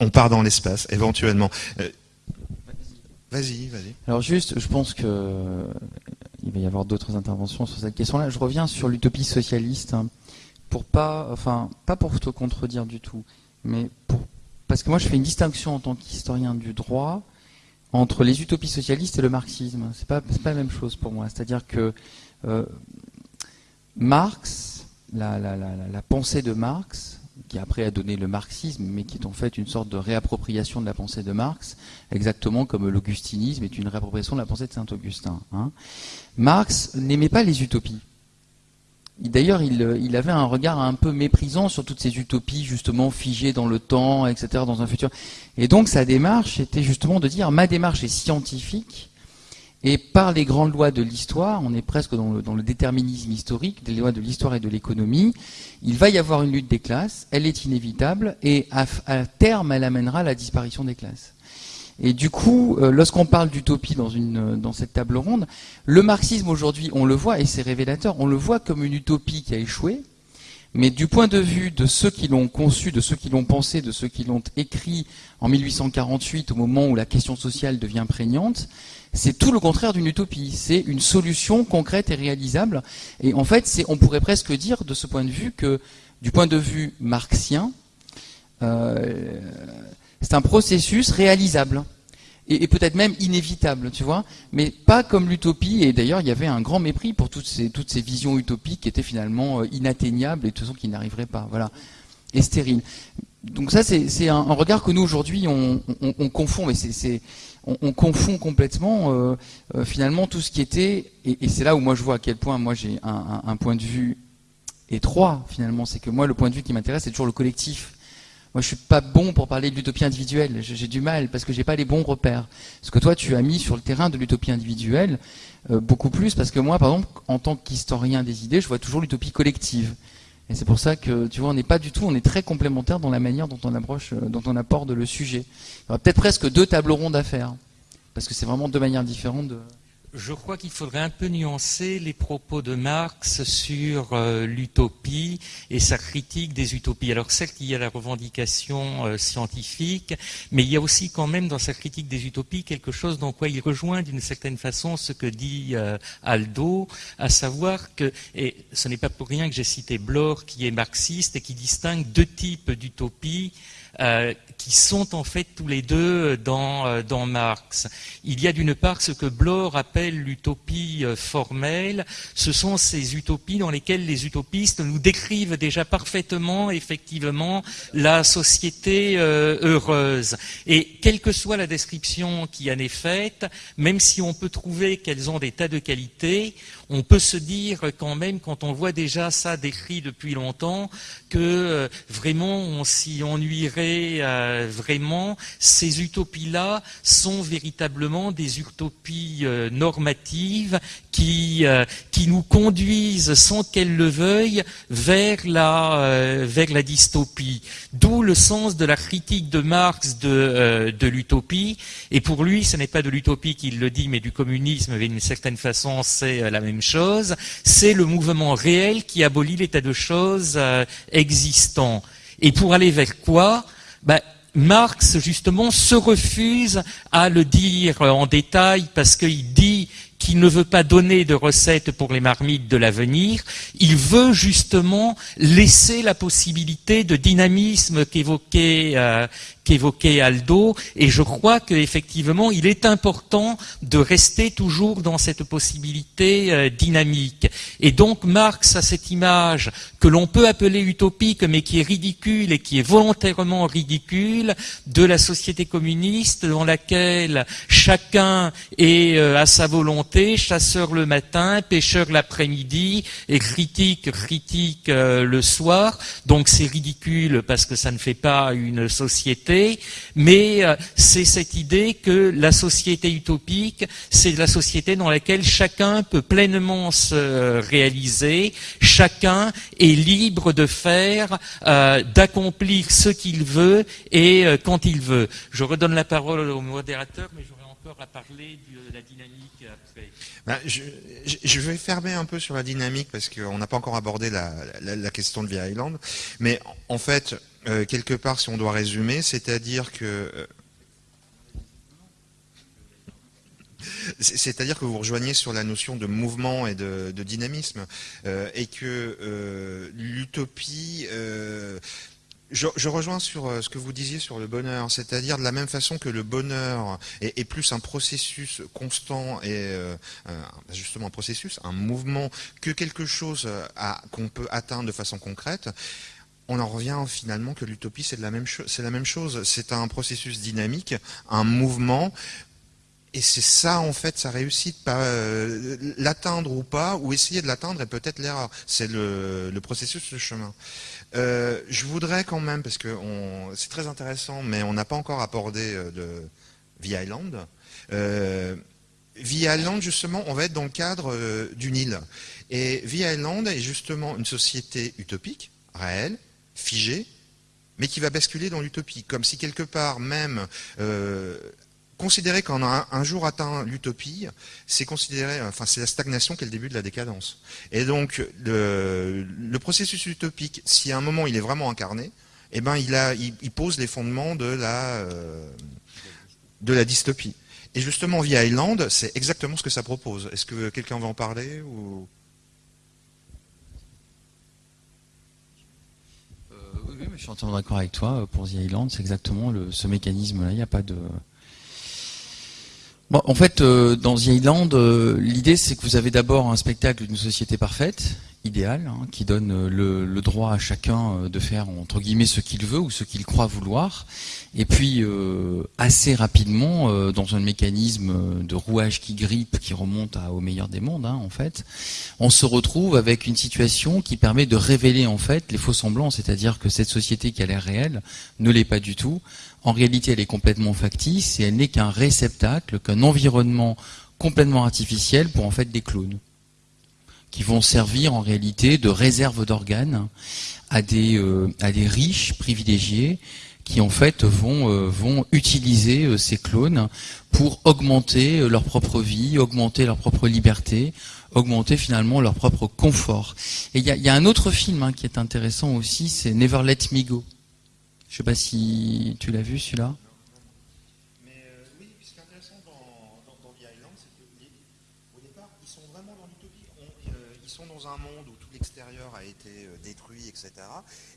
Speaker 1: On part dans l'espace, éventuellement. Euh, vas-y, vas-y.
Speaker 2: Alors juste, je pense qu'il va y avoir d'autres interventions sur cette question-là. Je reviens sur l'utopie socialiste. Pour pas, enfin, pas pour te contredire du tout, mais parce que moi je fais une distinction en tant qu'historien du droit entre les utopies socialistes et le marxisme. C'est pas, pas la même chose pour moi. C'est-à-dire que euh, Marx, la, la, pensée de Marx, qui après a donné le marxisme, mais qui est en fait une sorte de réappropriation de la pensée de Marx, exactement comme l'augustinisme est une réappropriation de la pensée de Saint-Augustin. Hein. Marx n'aimait pas les utopies. D'ailleurs, il, avait un regard un peu méprisant sur toutes ces utopies, justement figées dans le temps, etc., dans un futur. Et donc, sa démarche était justement de dire, ma démarche est scientifique, et par les grandes lois de l'histoire, on est presque dans le, déterminisme historique, des lois de l'histoire et de l'économie, il va y avoir une lutte des classes, elle est inévitable, et à terme, elle amènera la disparition des classes. Et du coup, euh, lorsqu'on parle d'utopie dans, une, dans cette table ronde, le marxisme aujourd'hui, on le voit, et c'est révélateur, on le voit comme une utopie qui a échoué, mais du point de vue de ceux qui l'ont conçu, de ceux qui l'ont pensé, de ceux qui l'ont écrit en 1848, au moment où la question sociale devient prégnante, c'est tout le contraire d'une utopie. C'est une solution concrète et réalisable. Et en fait, on pourrait presque dire, de ce point de vue, que du point de vue marxien, euh, c'est un processus réalisable et, peut-être même inévitable, tu vois, mais pas comme l'utopie. Et d'ailleurs, il y avait un grand mépris pour toutes ces, toutes ces visions utopiques qui étaient finalement euh, inatteignables et de toute façon qui n'arriveraient pas, voilà, et stériles. Donc ça, c'est un, regard que nous aujourd'hui on, confond, mais c'est on, confond complètement euh, euh, finalement tout ce qui était, et, c'est là où moi je vois à quel point moi j'ai un, point de vue étroit finalement, c'est que moi le point de vue qui m'intéresse c'est toujours le collectif. Moi je suis pas bon pour parler de l'utopie individuelle, j'ai du mal parce que j'ai pas les bons repères. Ce que toi tu as mis sur le terrain de l'utopie individuelle, euh, beaucoup plus parce que moi par exemple en tant qu'historien des idées, je vois toujours l'utopie collective. Et c'est pour ça que, tu vois, on n'est pas du tout, on est très complémentaires dans la manière dont on approche, euh, dont on apporte le sujet. Il y aura peut-être presque deux tables rondes à faire, parce que c'est vraiment deux manières différentes de,
Speaker 4: je crois qu'il faudrait un peu nuancer les propos de Marx sur euh, l'utopie et sa critique des utopies. Alors certes, il y a la revendication euh, scientifique, mais il y a aussi quand même dans sa critique des utopies quelque chose dans quoi il rejoint d'une certaine façon ce que dit euh, Aldo, à savoir que, et ce n'est pas pour rien que j'ai cité Bloch qui est marxiste et qui distingue deux types d'utopies qui sont en fait tous les deux dans, euh, dans Marx. Il y a d'une part ce que Bloch appelle l'utopie euh, formelle, ce sont ces utopies dans lesquelles les utopistes nous décrivent déjà parfaitement, effectivement, la société heureuse. Et quelle que soit la description qui en est faite, même si on peut trouver qu'elles ont des tas de qualités, on peut se dire quand même, quand on voit déjà ça décrit depuis longtemps, que euh, vraiment on s'y ennuierait euh, vraiment. Ces utopies-là sont véritablement des utopies euh, normatives qui, qui nous conduisent, sans qu'elles le veuillent, vers la, vers la dystopie. D'où le sens de la critique de Marx de, de l'utopie. Et pour lui, ce n'est pas de l'utopie qu'il le dit, mais du communisme, d'une certaine façon, c'est la même chose, c'est le mouvement réel qui abolit l'état de choses euh, existant. Et pour aller vers quoi? Ben, Marx, justement, se refuse à le dire en détail parce qu'il dit qu'il ne veut pas donner de recettes pour les marmites de l'avenir, il veut justement laisser la possibilité de dynamisme qu'évoquait euh, Aldo, et je crois qu'effectivement, il est important de rester toujours dans cette possibilité euh, dynamique. Et donc, Marx a cette image que l'on peut appeler utopique, mais qui est ridicule et qui est volontairement ridicule, de la société communiste dans laquelle chacun est euh, à sa volonté, chasseur le matin, pêcheur l'après-midi, et critique, critique euh, le soir. Donc c'est ridicule parce que ça ne fait pas une société mais euh, c'est cette idée que la société utopique, c'est la société dans laquelle chacun peut pleinement se réaliser, chacun est libre de faire, euh, d'accomplir ce qu'il veut et quand il veut. Je redonne la parole au modérateur, mais j'aurais encore à parler de la dynamique.
Speaker 1: Ben, je, vais fermer un peu sur la dynamique parce qu'on n'a pas encore abordé la, question de Via Island. Mais en fait, euh, quelque part, si on doit résumer, c'est-à-dire que euh, c'est-à-dire que vous rejoignez sur la notion de mouvement et de, dynamisme, euh, et que l'utopie. Je, rejoins sur ce que vous disiez sur le bonheur, c'est-à-dire de la même façon que le bonheur est, plus un processus constant et justement un processus, un mouvement, que quelque chose qu'on peut atteindre de façon concrète on en revient finalement que l'utopie, c'est la, même chose. C'est un processus dynamique, un mouvement. Et c'est ça, en fait, sa réussite. Euh, l'atteindre ou pas, ou essayer de l'atteindre est peut-être l'erreur. C'est le, processus, le chemin. Euh, je voudrais quand même, parce que c'est très intéressant, mais on n'a pas encore abordé euh, de Via Island. Via Island, justement, on va être dans le cadre d'une île. Et Via Island est justement une société utopique, réelle, figé, mais qui va basculer dans l'utopie, comme si quelque part même euh, considérer qu'on a un, jour atteint l'utopie, c'est considérer, enfin c'est la stagnation qui est le début de la décadence. Et donc le, processus utopique, si à un moment il est vraiment incarné, eh ben il, pose les fondements de la, euh, de la dystopie. Et justement, via Island, c'est exactement ce que ça propose. Est-ce que quelqu'un va en parler ou...
Speaker 2: je suis entièrement d'accord avec toi. Euh, pour The Island, c'est exactement ce mécanisme-là. Il n'y a pas de. En fait, euh, dans The Island, euh, l'idée c'est que vous avez d'abord un spectacle d'une société parfaite idéal, hein, qui donne euh, le, droit à chacun de faire entre guillemets ce qu'il veut ou ce qu'il croit vouloir, et puis assez rapidement, dans un mécanisme de rouage qui grippe, qui remonte au meilleur des mondes, hein, en fait, on se retrouve avec une situation qui permet de révéler en fait les faux semblants, c'est-à-dire que cette société qui a l'air réelle ne l'est pas du tout. En réalité, elle est complètement factice et elle n'est qu'un réceptacle, qu'un environnement complètement artificiel pour en fait des clones qui vont servir en réalité de réserve d'organes à des, euh, à des riches privilégiés qui en fait vont, euh, vont utiliser euh, ces clones pour augmenter leur propre vie, augmenter leur propre liberté, augmenter finalement leur propre confort. Et il y a, y a, un autre film hein, qui est intéressant aussi, c'est Never Let Me Go. Je sais pas si tu l'as vu celui-là.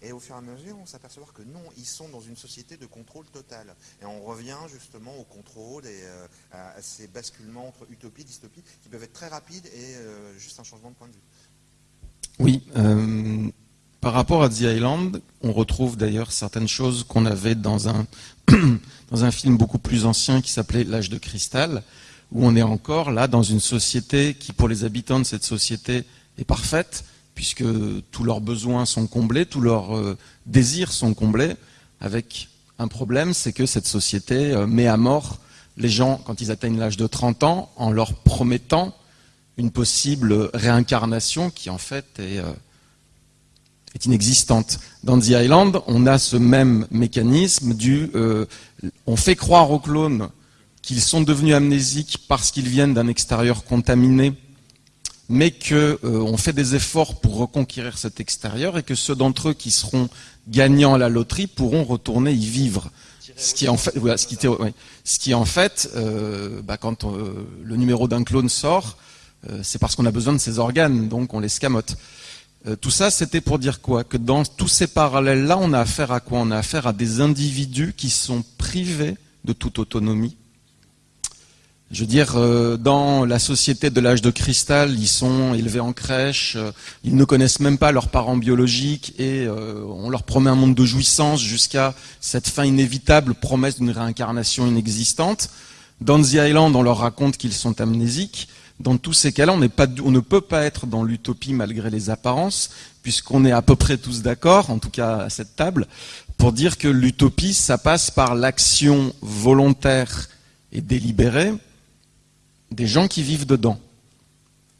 Speaker 5: Et au fur et à mesure, on s'aperçoit que non, ils sont dans une société de contrôle total. Et on revient justement au contrôle et euh, à ces basculements entre utopie et dystopie qui peuvent être très rapides et euh, juste un changement de point de vue.
Speaker 3: Oui. Euh, par rapport à The Island, on retrouve d'ailleurs certaines choses qu'on avait dans un, film beaucoup plus ancien qui s'appelait L'âge de cristal, où on est encore là dans une société qui, pour les habitants de cette société, est parfaite, puisque tous leurs besoins sont comblés, tous leurs euh, désirs sont comblés, avec un problème, c'est que cette société euh, met à mort les gens quand ils atteignent l'âge de 30 ans en leur promettant une possible réincarnation qui en fait est, euh, est inexistante. Dans The Island, on a ce même mécanisme du on fait croire aux clones qu'ils sont devenus amnésiques parce qu'ils viennent d'un extérieur contaminé mais qu'on euh, fait des efforts pour reconquérir cet extérieur et que ceux d'entre eux qui seront gagnants à la loterie pourront retourner y vivre. Ce qui, en fait, ce, qui, ce qui en fait, euh, bah, quand euh, le numéro d'un clone sort, c'est parce qu'on a besoin de ses organes, donc on les scamote. tout ça, c'était pour dire quoi? Que dans tous ces parallèles-là, on a affaire à quoi? On a affaire à des individus qui sont privés de toute autonomie, je veux dire, euh, dans la société de l'âge de cristal, ils sont élevés en crèche, euh, ils ne connaissent même pas leurs parents biologiques et euh, on leur promet un monde de jouissance jusqu'à cette fin inévitable promesse d'une réincarnation inexistante. Dans The Island, on leur raconte qu'ils sont amnésiques. Dans tous ces cas-là, on, ne peut pas être dans l'utopie malgré les apparences, puisqu'on est à peu près tous d'accord, en tout cas à cette table, pour dire que l'utopie, ça passe par l'action volontaire et délibérée des gens qui vivent dedans.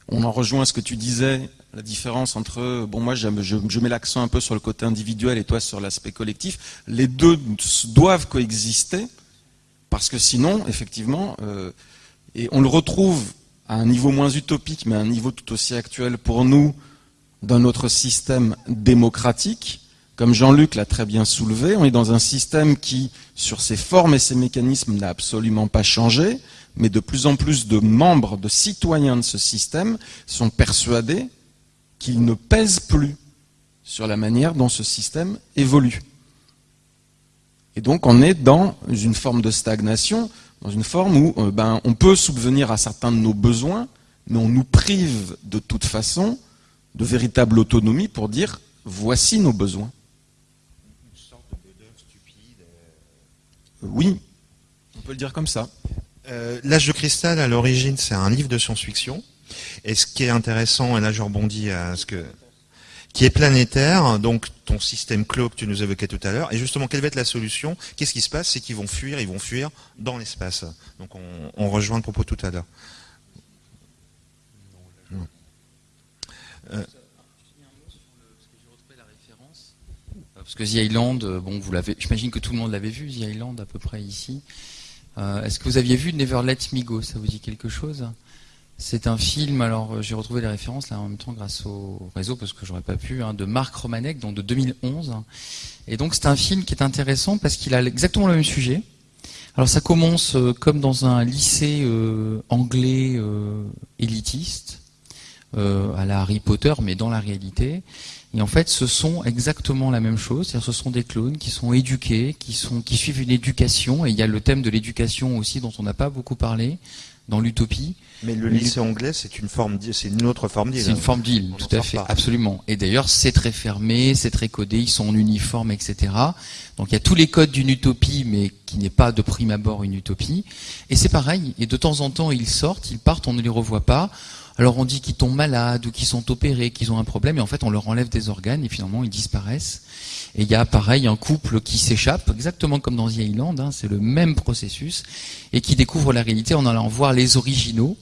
Speaker 3: On en rejoint ce que tu disais, la différence entre, bon moi je, je mets l'accent un peu sur le côté individuel et toi sur l'aspect collectif. Les deux doivent coexister parce que sinon, effectivement, euh, et on le retrouve à un niveau moins utopique, mais à un niveau tout aussi actuel pour nous, dans notre système démocratique. Comme Jean-Luc l'a très bien soulevé, on est dans un système qui, sur ses formes et ses mécanismes, n'a absolument pas changé mais de plus en plus de membres, de citoyens de ce système sont persuadés qu'ils ne pèsent plus sur la manière dont ce système évolue. Et donc on est dans une forme de stagnation, dans une forme où euh, ben, on peut subvenir à certains de nos besoins, mais on nous prive de toute façon de véritable autonomie pour dire voici nos besoins. Une sorte de stupide. Oui, on peut le dire comme ça.
Speaker 5: Euh, L'âge de cristal, à l'origine, c'est un livre de science-fiction. Et ce qui est intéressant, et là je rebondis à ce que qui est planétaire, donc ton système clos que tu nous évoquais tout à l'heure. Et justement, quelle va être la solution? Qu'est-ce qui se passe? C'est qu'ils vont fuir, ils vont fuir dans l'espace. Donc on, rejoint le propos tout à l'heure.
Speaker 2: Euh. Parce que The Island, bon, vous l'avez, j'imagine que tout le monde l'avait vu, The Island à peu près ici. Euh, est-ce que vous aviez vu Never Let Me Go? Ça vous dit quelque chose? C'est un film, alors euh, j'ai retrouvé les références là en même temps grâce au réseau parce que j'aurais pas pu, hein, de Marc Romanek, donc de 2011. Et donc c'est un film qui est intéressant parce qu'il a exactement le même sujet. Alors ça commence euh, comme dans un lycée anglais élitiste, à la Harry Potter, mais dans la réalité. Et en fait, ce sont exactement la même chose. C'est-à-dire, ce sont des clones qui sont éduqués, qui suivent une éducation. Et il y a le thème de l'éducation aussi dont on n'a pas beaucoup parlé dans l'utopie.
Speaker 1: Mais le lycée anglais, c'est une forme, c'est une autre forme d'île.
Speaker 2: C'est une forme d'île, tout à fait, absolument. Et d'ailleurs, c'est très fermé, c'est très codé, ils sont en uniforme, etc. Donc il y a tous les codes d'une utopie, mais qui n'est pas de prime abord une utopie. Et c'est pareil. Et de temps en temps, ils sortent, ils partent, on ne les revoit pas. Alors on dit qu'ils tombent malades ou qu'ils sont opérés, qu'ils ont un problème, et en fait on leur enlève des organes et finalement ils disparaissent. Et il y a pareil un couple qui s'échappe, exactement comme dans The Island, hein, c'est le même processus, et qui découvre la réalité en allant voir les originaux,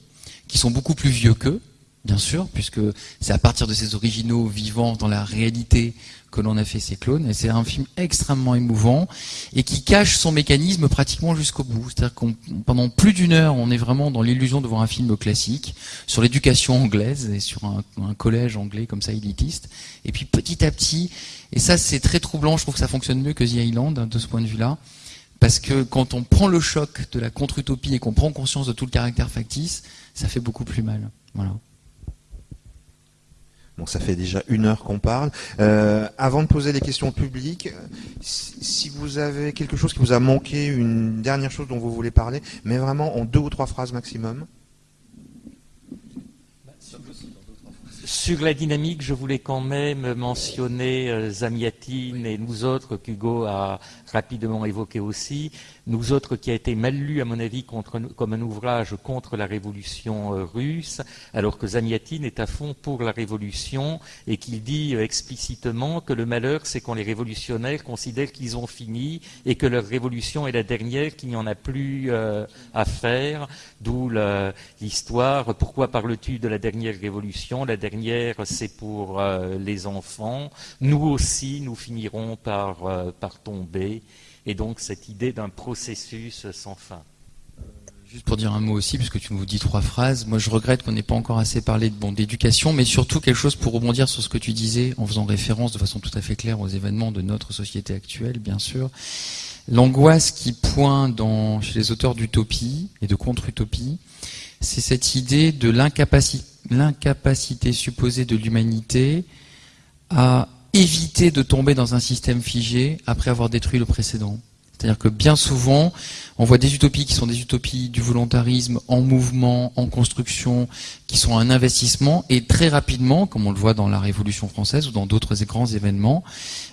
Speaker 2: qui sont beaucoup plus vieux qu'eux, bien sûr, puisque c'est à partir de ces originaux vivant dans la réalité que l'on a fait ces clones. Et c'est un film extrêmement émouvant et qui cache son mécanisme pratiquement jusqu'au bout. C'est-à-dire qu'on pendant plus d'une heure, on est vraiment dans l'illusion de voir un film classique sur l'éducation anglaise et sur un, collège anglais comme ça élitiste. Et puis petit à petit, et ça c'est très troublant, je trouve que ça fonctionne mieux que The Island hein, de ce point de vue-là. Parce que quand on prend le choc de la contre-utopie et qu'on prend conscience de tout le caractère factice, ça fait beaucoup plus mal. Voilà.
Speaker 1: Bon, ça fait déjà une heure qu'on parle. Euh, avant de poser les questions publiques, si vous avez quelque chose qui vous a manqué, une dernière chose dont vous voulez parler, mais vraiment en deux ou trois phrases maximum.
Speaker 4: Sur la dynamique, je voulais quand même mentionner euh, Zamiatine et nous autres qu'Hugo a rapidement évoqué aussi, nous autres qui a été mal lu à mon avis comme un ouvrage contre la révolution euh, russe, alors que Zamiatine est à fond pour la révolution et qu'il dit euh, explicitement que le malheur c'est quand les révolutionnaires considèrent qu'ils ont fini et que leur révolution est la dernière, qu'il n'y en a plus à faire, d'où l'histoire, pourquoi parles-tu de la dernière révolution? La dernière c'est pour les enfants, nous aussi nous finirons par tomber et donc cette idée d'un processus sans fin.
Speaker 2: Juste pour dire un mot aussi, puisque tu nous dis trois phrases, moi je regrette qu'on n'ait pas encore assez parlé de bon, d'éducation, mais surtout quelque chose pour rebondir sur ce que tu disais, en faisant référence de façon tout à fait claire aux événements de notre société actuelle, bien sûr. L'angoisse qui pointe chez les auteurs d'utopie et de contre-utopie, c'est cette idée de l'incapacité supposée de l'humanité à éviter de tomber dans un système figé après avoir détruit le précédent. C'est-à-dire que bien souvent, on voit des utopies qui sont des utopies du volontarisme en mouvement, en construction, qui sont un investissement, et très rapidement, comme on le voit dans la Révolution française ou dans d'autres grands événements,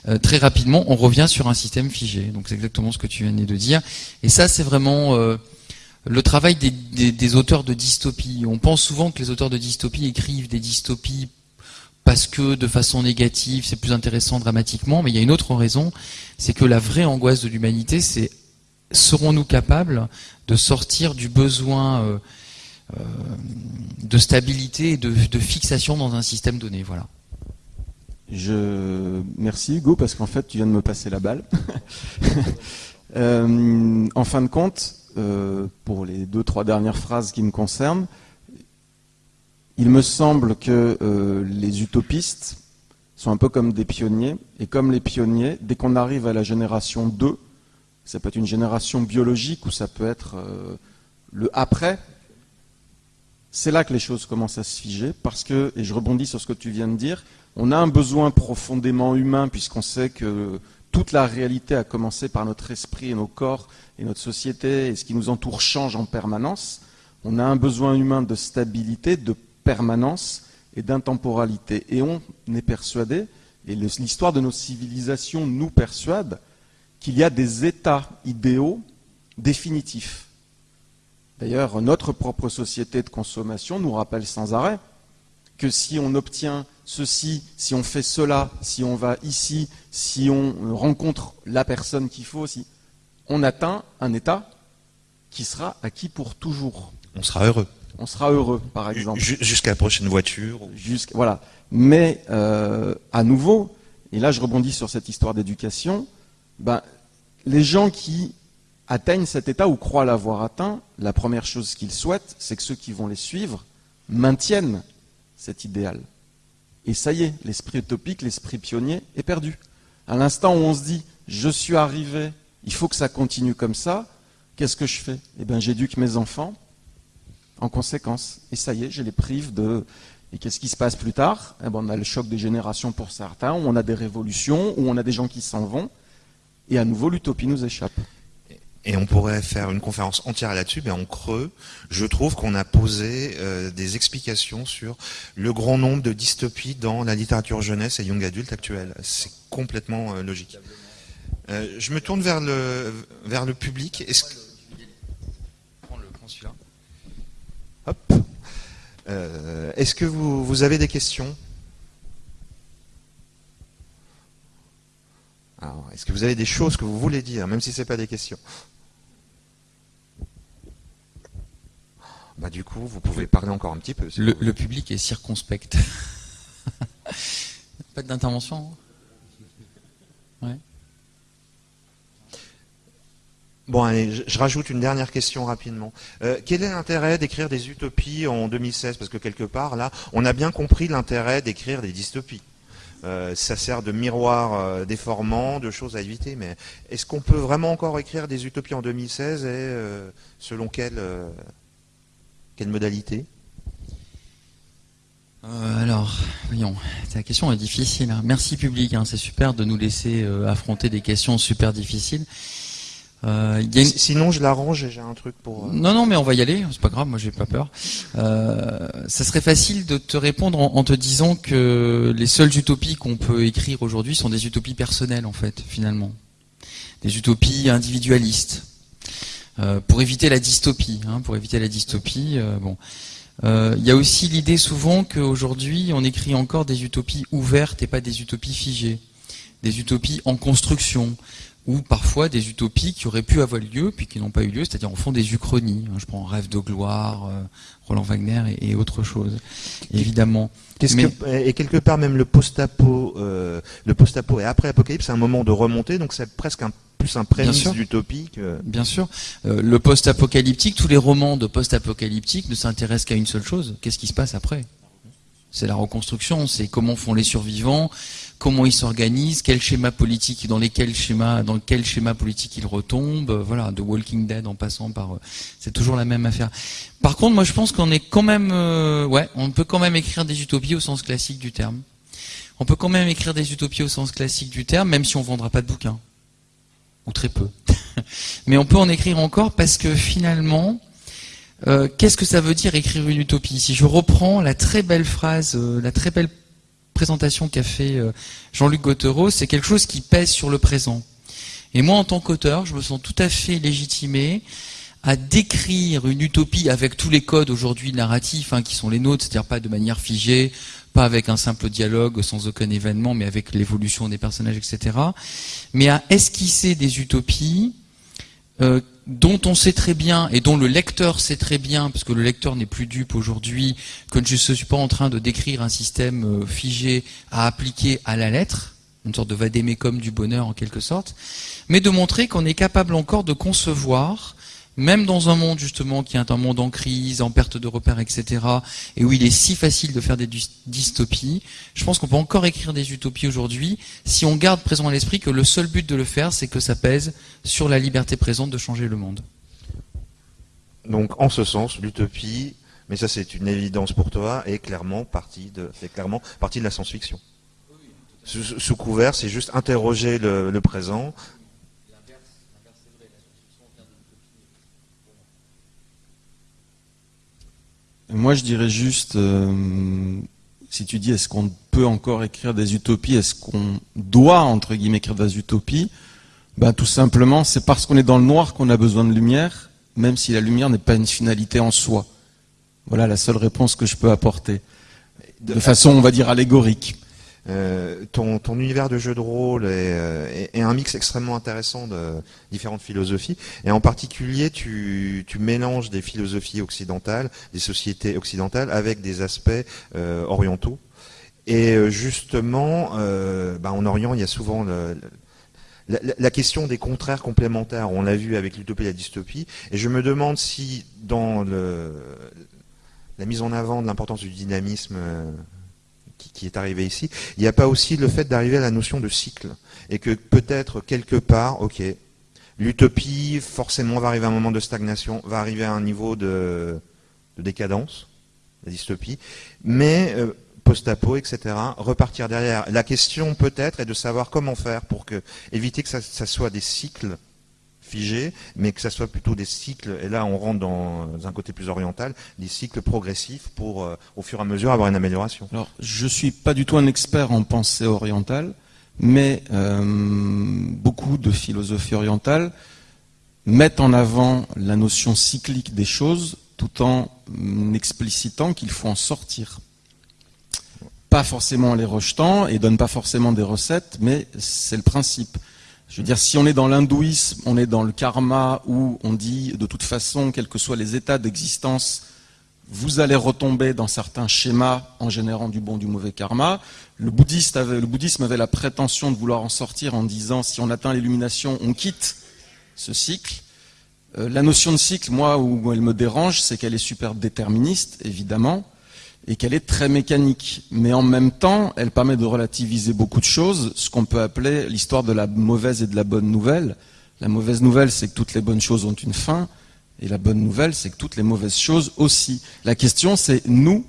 Speaker 2: euh, très rapidement, on revient sur un système figé. Donc c'est exactement ce que tu venais de dire. Et ça, c'est vraiment euh, le travail des, des auteurs de dystopie. On pense souvent que les auteurs de dystopie écrivent des dystopies parce que de façon négative, c'est plus intéressant dramatiquement, mais il y a une autre raison, c'est que la vraie angoisse de l'humanité, c'est serons-nous capables de sortir du besoin euh, euh, de stabilité et de, fixation dans un système donné Voilà.
Speaker 3: Je merci Hugo parce qu'en fait tu viens de me passer la balle. Euh, en fin de compte, pour les deux trois dernières phrases qui me concernent, il me semble que euh, les utopistes sont un peu comme des pionniers, et comme les pionniers, dès qu'on arrive à la génération 2, ça peut être une génération biologique ou ça peut être euh, le après, c'est là que les choses commencent à se figer, parce que, et je rebondis sur ce que tu viens de dire, on a un besoin profondément humain, puisqu'on sait que toute la réalité a commencé par notre esprit et nos corps et notre société, et ce qui nous entoure change en permanence. On a un besoin humain de stabilité, de permanence et d'intemporalité. Et on est persuadé, et l'histoire de nos civilisations nous persuade, qu'il y a des états idéaux définitifs. D'ailleurs, notre propre société de consommation nous rappelle sans arrêt que si on obtient ceci, si on fait cela, si on va ici, si on rencontre la personne qu'il faut, si on atteint un état qui sera acquis pour toujours.
Speaker 1: On sera heureux
Speaker 3: on sera heureux, par exemple.
Speaker 1: Jusqu'à la prochaine voiture.
Speaker 3: voilà. Mais euh, à nouveau, et là je rebondis sur cette histoire d'éducation, ben, les gens qui atteignent cet état ou croient l'avoir atteint, la première chose qu'ils souhaitent, c'est que ceux qui vont les suivre maintiennent cet idéal. Et ça y est, l'esprit utopique, l'esprit pionnier est perdu. À l'instant où on se dit, je suis arrivé, il faut que ça continue comme ça, qu'est-ce que je fais? Eh bien, j'éduque mes enfants en conséquence. Et ça y est, je les prive de... Et qu'est-ce qui se passe plus tard? Eh ben, On a le choc des générations pour certains, où on a des révolutions, où on a des gens qui s'en vont, et à nouveau l'utopie nous échappe.
Speaker 1: et on pourrait faire une conférence entière là-dessus, mais en creux, je trouve qu'on a posé euh, des explications sur le grand nombre de dystopies dans la littérature jeunesse et young adulte actuelle. C'est complètement euh, logique. Euh, je me tourne vers le, vers le public. Est-ce que... Hop. Est-ce que vous, vous avez des questions est-ce que vous avez des choses que vous voulez dire, même si ce n'est pas des questions bah, Du coup, vous pouvez parler encore un petit peu.
Speaker 2: le, public est circonspect. pas d'intervention hein
Speaker 1: Bon, allez, je, rajoute une dernière question rapidement. Euh, quel est l'intérêt d'écrire des utopies en 2016 Parce que quelque part, là, on a bien compris l'intérêt d'écrire des dystopies. Euh, ça sert de miroir euh, déformant, de choses à éviter. Mais est-ce qu'on peut vraiment encore écrire des utopies en 2016 et selon quelle, quelle modalité?
Speaker 2: Alors, voyons, ta question est difficile. Hein. Merci public, hein. c'est super de nous laisser affronter des questions super difficiles.
Speaker 1: Euh, sinon, je l'arrange et j'ai un truc pour.
Speaker 2: Euh, non, non, mais on va y aller. C'est pas grave, moi j'ai pas peur. Euh, ça serait facile de te répondre en, te disant que les seules utopies qu'on peut écrire aujourd'hui sont des utopies personnelles, en fait, finalement, des utopies individualistes, pour éviter la dystopie. Hein, pour éviter la dystopie, bon. Il y a aussi l'idée souvent qu'aujourd'hui on écrit encore des utopies ouvertes et pas des utopies figées, des utopies en construction ou parfois des utopies qui auraient pu avoir lieu puis qui n'ont pas eu lieu, c'est-à-dire en fond des uchronies. Je prends Rêve de gloire, euh, Roland Wagner et, autre chose, évidemment.
Speaker 1: et quelque part même le post-apo, euh, le post-apo et après Apocalypse, c'est un moment de remontée, donc c'est presque un plus un prémisse d'utopie
Speaker 2: Bien sûr. Euh, le post-apocalyptique, tous les romans de post-apocalyptique ne s'intéressent qu'à une seule chose. Qu'est-ce qui se passe après? C'est la reconstruction, c'est comment font les survivants, comment ils s'organisent, quel schéma politique, dans lesquels dans quel schéma politique ils retombent, euh, voilà, de Walking Dead en passant par, euh, c'est toujours la même affaire. Par contre, moi je pense qu'on est quand même, euh, ouais, on peut quand même écrire des utopies au sens classique du terme. On peut quand même écrire des utopies au sens classique du terme, même si on vendra pas de bouquins ou très peu. Mais on peut en écrire encore parce que finalement, qu'est-ce que ça veut dire écrire une utopie? Si je reprends la très belle phrase, la très belle présentation qu'a fait euh, Jean-Luc Gautereau, c'est quelque chose qui pèse sur le présent. Et moi, en tant qu'auteur, je me sens tout à fait légitimé à décrire une utopie avec tous les codes aujourd'hui narratifs hein, qui sont les nôtres, c'est-à-dire pas de manière figée, pas avec un simple dialogue sans aucun événement, mais avec l'évolution des personnages, etc. Mais à esquisser des utopies euh, dont on sait très bien et dont le lecteur sait très bien, parce que le lecteur n'est plus dupe aujourd'hui, que je ne suis pas en train de décrire un système euh, figé à appliquer à la lettre, une sorte de vadémécum du bonheur en quelque sorte, mais de montrer qu'on est capable encore de concevoir même dans un monde justement qui est un monde en crise, en perte de repères, etc., et où il est si facile de faire des dystopies, je pense qu'on peut encore écrire des utopies aujourd'hui si on garde présent à l'esprit que le seul but de le faire, c'est que ça pèse sur la liberté présente de changer le monde.
Speaker 1: Donc, en ce sens, l'utopie, mais ça c'est une évidence pour toi, est clairement partie de, clairement partie de la science-fiction. Sous, couvert, c'est juste interroger le présent,
Speaker 3: Moi, je dirais juste, euh, si tu dis est-ce qu'on peut encore écrire des utopies, est-ce qu'on doit, entre guillemets, écrire des utopies ben, Tout simplement, c'est parce qu'on est dans le noir qu'on a besoin de lumière, même si la lumière n'est pas une finalité en soi. Voilà la seule réponse que je peux apporter. De façon, on va dire, allégorique.
Speaker 1: Euh, ton, univers de jeu de rôle euh, est, un mix extrêmement intéressant de différentes philosophies. Et en particulier, tu, mélanges des philosophies occidentales, des sociétés occidentales, avec des aspects euh, orientaux. Et justement, bah, en Orient, il y a souvent la, question des contraires complémentaires. On l'a vu avec l'utopie et la dystopie. Et je me demande si, dans la mise en avant de l'importance du dynamisme est arrivé ici, il n'y a pas aussi le fait d'arriver à la notion de cycle. Et que peut-être quelque part, ok, l'utopie forcément va arriver à un moment de stagnation, va arriver à un niveau de, décadence, la dystopie, mais euh, post-apo, etc., repartir derrière. La question peut-être est de savoir comment faire pour que, éviter que ça, soit des cycles mais que ça soit plutôt des cycles, et là on rentre dans un côté plus oriental, des cycles progressifs pour, au fur et à mesure, avoir une amélioration.
Speaker 3: Alors, je suis pas du tout un expert en pensée orientale, mais beaucoup de philosophies orientales mettent en avant la notion cyclique des choses tout en explicitant qu'il faut en sortir. Pas forcément en les rejetant et donne pas forcément des recettes, mais c'est le principe. Je veux dire, si on est dans l'hindouisme, on est dans le karma où on dit de toute façon, quels que soient les états d'existence, vous allez retomber dans certains schémas en générant du bon, du mauvais karma. Le, bouddhisme avait la prétention de vouloir en sortir en disant si on atteint l'illumination, on quitte ce cycle. Euh, la notion de cycle, moi, où elle me dérange, c'est qu'elle est super déterministe, évidemment, et qu'elle est très mécanique. Mais en même temps, elle permet de relativiser beaucoup de choses, ce qu'on peut appeler l'histoire de la mauvaise et de la bonne nouvelle. La mauvaise nouvelle, c'est que toutes les bonnes choses ont une fin, et la bonne nouvelle, c'est que toutes les mauvaises choses aussi. La question, c'est nous,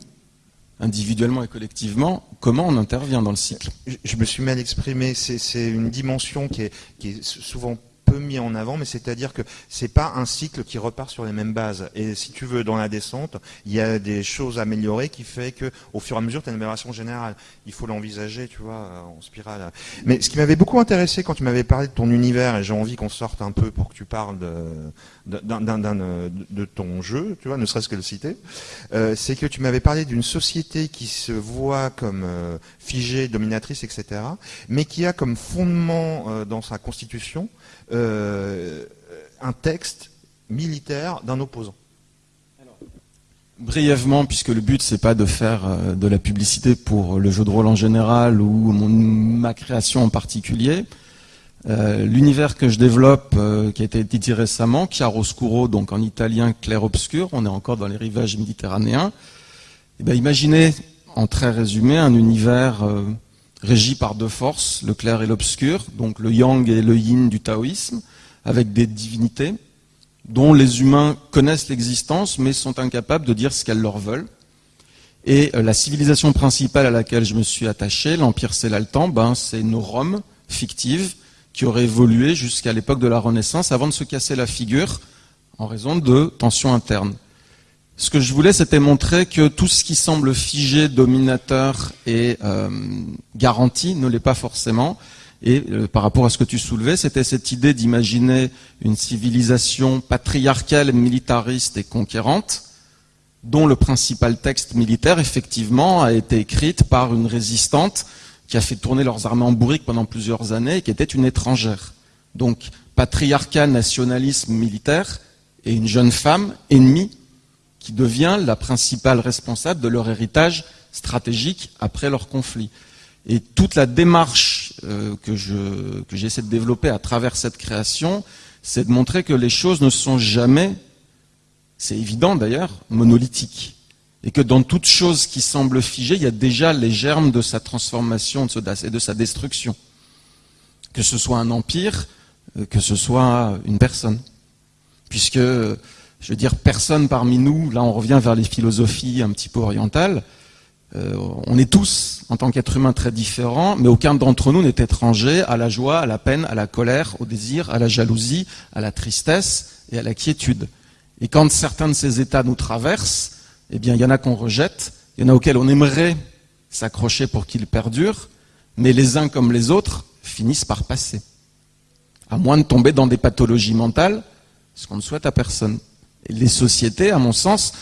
Speaker 3: individuellement et collectivement, comment on intervient dans le cycle?
Speaker 1: Je me suis mal exprimé. C'est une dimension qui est, souvent mis en avant, mais c'est-à-dire que c'est pas un cycle qui repart sur les mêmes bases. Et si tu veux, dans la descente, il y a des choses améliorées qui fait que, au fur et à mesure, tu as une amélioration générale. Il faut l'envisager, tu vois, en spirale. Mais ce qui m'avait beaucoup intéressé quand tu m'avais parlé de ton univers, et j'ai envie qu'on sorte un peu pour que tu parles de, de ton jeu, tu vois, ne serait-ce que le citer, euh, c'est que tu m'avais parlé d'une société qui se voit comme euh, figée, dominatrice, etc., mais qui a comme fondement euh, dans sa constitution euh, un texte militaire d'un opposant
Speaker 3: Brièvement, puisque le but c'est pas de faire euh, de la publicité pour le jeu de rôle en général ou ma création en particulier, euh, l'univers que je développe, qui a été édité récemment, Chiaroscuro, donc en italien clair-obscur, on est encore dans les rivages méditerranéens. Eh bien, imaginez, en très résumé, un univers régi par deux forces, le clair et l'obscur, donc le yang et le yin du taoïsme, avec des divinités dont les humains connaissent l'existence mais sont incapables de dire ce qu'elles leur veulent. Et euh, la civilisation principale à laquelle je me suis attaché, l'Empire Célaltan, ben, c'est une Rome fictive qui aurait évolué jusqu'à l'époque de la Renaissance avant de se casser la figure en raison de tensions internes. Ce que je voulais, c'était montrer que tout ce qui semble figé, dominateur et euh, garanti ne l'est pas forcément. Et euh, par rapport à ce que tu soulevais, c'était cette idée d'imaginer une civilisation patriarcale, militariste et conquérante, dont le principal texte militaire, effectivement, a été écrite par une résistante qui a fait tourner leurs armées en bourrique pendant plusieurs années et qui était une étrangère. Donc, patriarcat, nationalisme militaire et une jeune femme ennemie qui devient la principale responsable de leur héritage stratégique après leur conflit. Et toute la démarche euh, que, je, que j'essaie de développer à travers cette création, c'est de montrer que les choses ne sont jamais, c'est évident d'ailleurs, monolithiques. Et que dans toute chose qui semble figée, il y a déjà les germes de sa transformation et de sa destruction. Que ce soit un empire, euh, que ce soit une personne. Puisque je veux dire, personne parmi nous, là on revient vers les philosophies un petit peu orientales, euh, on est tous, en tant qu'êtres humains, très différents, mais aucun d'entre nous n'est étranger à la joie, à la peine, à la colère, au désir, à la jalousie, à la tristesse et à la quiétude. Et quand certains de ces états nous traversent, eh bien, il y en a qu'on rejette, il y en a auxquels on aimerait s'accrocher pour qu'ils perdurent, mais les uns comme les autres finissent par passer. À moins de tomber dans des pathologies mentales, ce qu'on ne souhaite à personne les sociétés, à mon sens,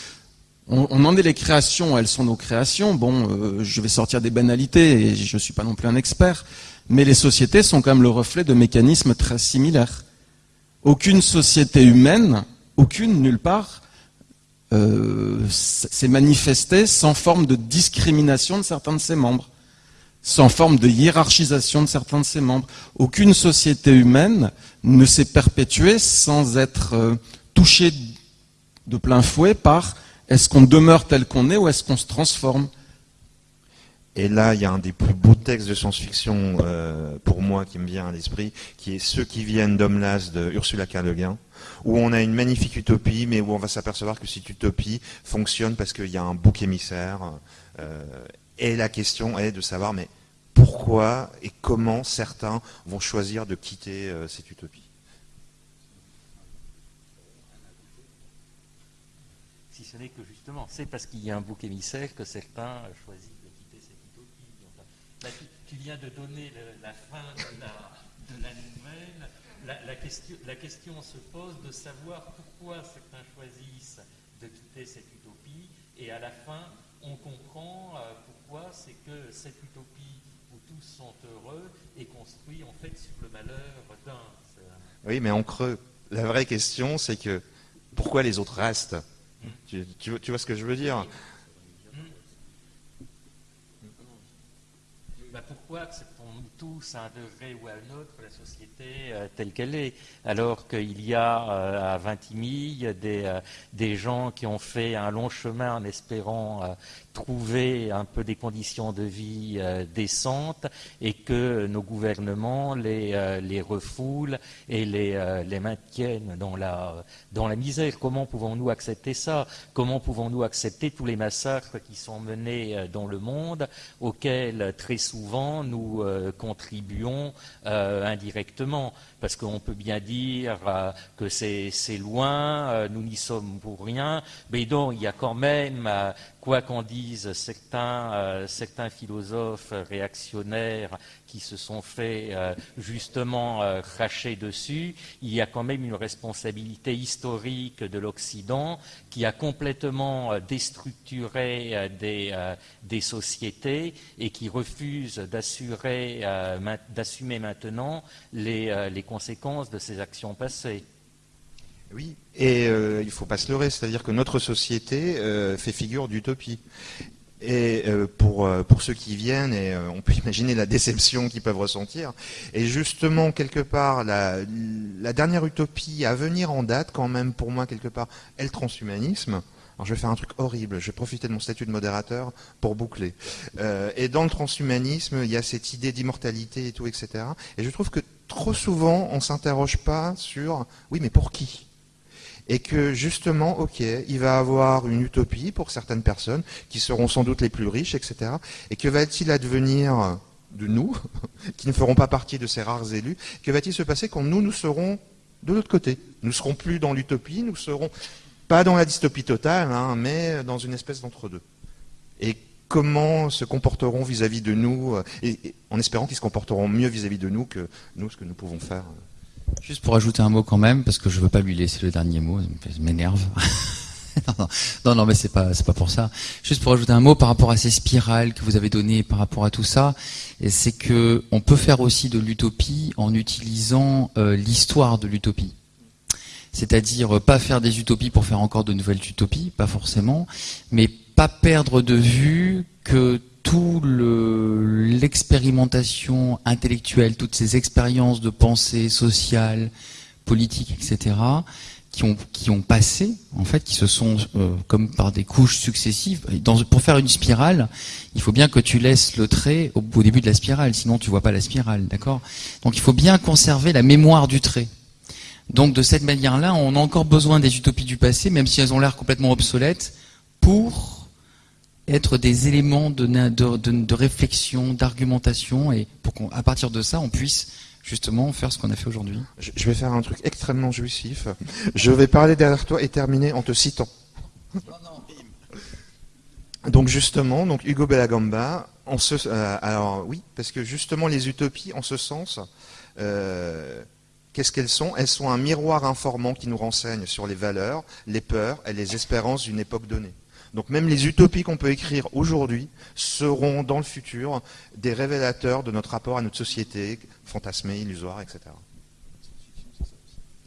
Speaker 3: on, en est les créations, elles sont nos créations. Bon, euh, je vais sortir des banalités et je ne suis pas non plus un expert, mais les sociétés sont quand même le reflet de mécanismes très similaires. Aucune société humaine, aucune nulle part, euh, s'est manifestée sans forme de discrimination de certains de ses membres, sans forme de hiérarchisation de certains de ses membres. Aucune société humaine ne s'est perpétuée sans être euh, touchée de plein fouet par est-ce qu'on demeure tel qu'on est ou est-ce qu'on se transforme?
Speaker 1: Et là, il y a un des plus beaux textes de science-fiction euh, pour moi qui me vient à l'esprit, qui est Ceux qui viennent d'Homelas de Ursula K. Le Guin, où on a une magnifique utopie, mais où on va s'apercevoir que cette utopie fonctionne parce qu'il y a un bouc émissaire. Euh, et la question est de savoir, mais pourquoi et comment certains vont choisir de quitter euh, cette utopie
Speaker 4: Si ce n'est que justement, c'est parce qu'il y a un bouc émissaire que certains choisissent de quitter cette utopie. tu, viens de donner la fin de la, nouvelle. La, question, la question se pose de savoir pourquoi certains choisissent de quitter cette utopie et à la fin, on comprend euh, pourquoi c'est que cette utopie où tous sont heureux est construite en fait sur le malheur d'un.
Speaker 1: Oui, mais en creux, la vraie question, c'est que pourquoi les autres restent? Tu, vois ce que je veux dire?
Speaker 4: Bah, tous à un degré ou à un autre la société euh, telle qu'elle est Alors qu'il y a euh, à Vintimille des, euh, des gens qui ont fait un long chemin en espérant trouver un peu des conditions de vie euh, décentes et que nos gouvernements les, euh, les refoulent et les, euh, les maintiennent dans la, dans la misère. Comment pouvons-nous accepter ça? Comment pouvons-nous accepter tous les massacres qui sont menés dans le monde, auxquels très souvent nous contribuons indirectement Parce qu'on peut bien dire que c'est loin, nous n'y sommes pour rien, mais donc il y a quand même quoi qu'en disent certains, euh, philosophes réactionnaires qui se sont fait euh, justement euh, cracher dessus, il y a quand même une responsabilité historique de l'Occident qui a complètement déstructuré des, des, sociétés et qui refuse d'assumer maintenant les, les conséquences de ces actions passées.
Speaker 1: Oui, et euh, il ne faut pas se leurrer, c'est-à-dire que notre société euh, fait figure d'utopie. Et euh, pour, pour ceux qui viennent, et on peut imaginer la déception qu'ils peuvent ressentir, et justement, quelque part, la, la, dernière utopie à venir en date, quand même, pour moi, quelque part, est le transhumanisme. Alors je vais faire un truc horrible, je vais profiter de mon statut de modérateur pour boucler. et dans le transhumanisme, il y a cette idée d'immortalité et tout, etc. Et je trouve que trop souvent, on ne s'interroge pas sur, oui, mais pour qui? Et que justement, ok, il va avoir une utopie pour certaines personnes qui seront sans doute les plus riches, etc. Et que va-t-il advenir de nous, qui ne feront pas partie de ces rares élus? Que va-t-il se passer quand nous, nous serons de l'autre côté? Nous serons plus dans l'utopie, nous serons pas dans la dystopie totale, hein, mais dans une espèce d'entre-deux. Et comment se comporteront vis-à-vis de nous, et, en espérant qu'ils se comporteront mieux vis-à-vis de nous que nous, ce que nous pouvons faire.
Speaker 2: Juste pour ajouter un mot quand même, parce que je veux pas lui laisser le dernier mot, ça m'énerve. non, non, mais c'est pas, c'est pas pour ça. Juste pour ajouter un mot par rapport à ces spirales que vous avez données, par rapport à tout ça, c'est que on peut faire aussi de l'utopie en utilisant euh, l'histoire de l'utopie. C'est-à-dire euh, pas faire des utopies pour faire encore de nouvelles utopies, pas forcément, mais perdre de vue que tout l'expérimentation intellectuelle, toutes ces expériences de pensée sociale, politique, etc., qui ont, qui ont passé, en fait, qui se sont, euh, comme par des couches successives. Pour faire une spirale, il faut bien que tu laisses le trait au, début de la spirale, sinon tu vois pas la spirale, d'accord? Donc il faut bien conserver la mémoire du trait. Donc de cette manière-là, on a encore besoin des utopies du passé, même si elles ont l'air complètement obsolètes, pour être des éléments de, réflexion, d'argumentation, et pour qu'à partir de ça, on puisse justement faire ce qu'on a fait aujourd'hui.
Speaker 1: Je vais faire un truc extrêmement jouissif. Je vais parler derrière toi et terminer en te citant. Donc justement, donc Hugo Bellagamba, en ce, euh, alors oui, parce que justement les utopies, en ce sens, euh, qu'est-ce qu'elles sont? Elles sont un miroir informant qui nous renseigne sur les valeurs, les peurs et les espérances d'une époque donnée. Donc même les utopies qu'on peut écrire aujourd'hui seront dans le futur des révélateurs de notre rapport à notre société, fantasmée, illusoire, etc.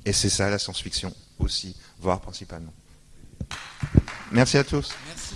Speaker 1: Et c'est ça la science-fiction aussi, voire principalement. Merci à tous. Merci.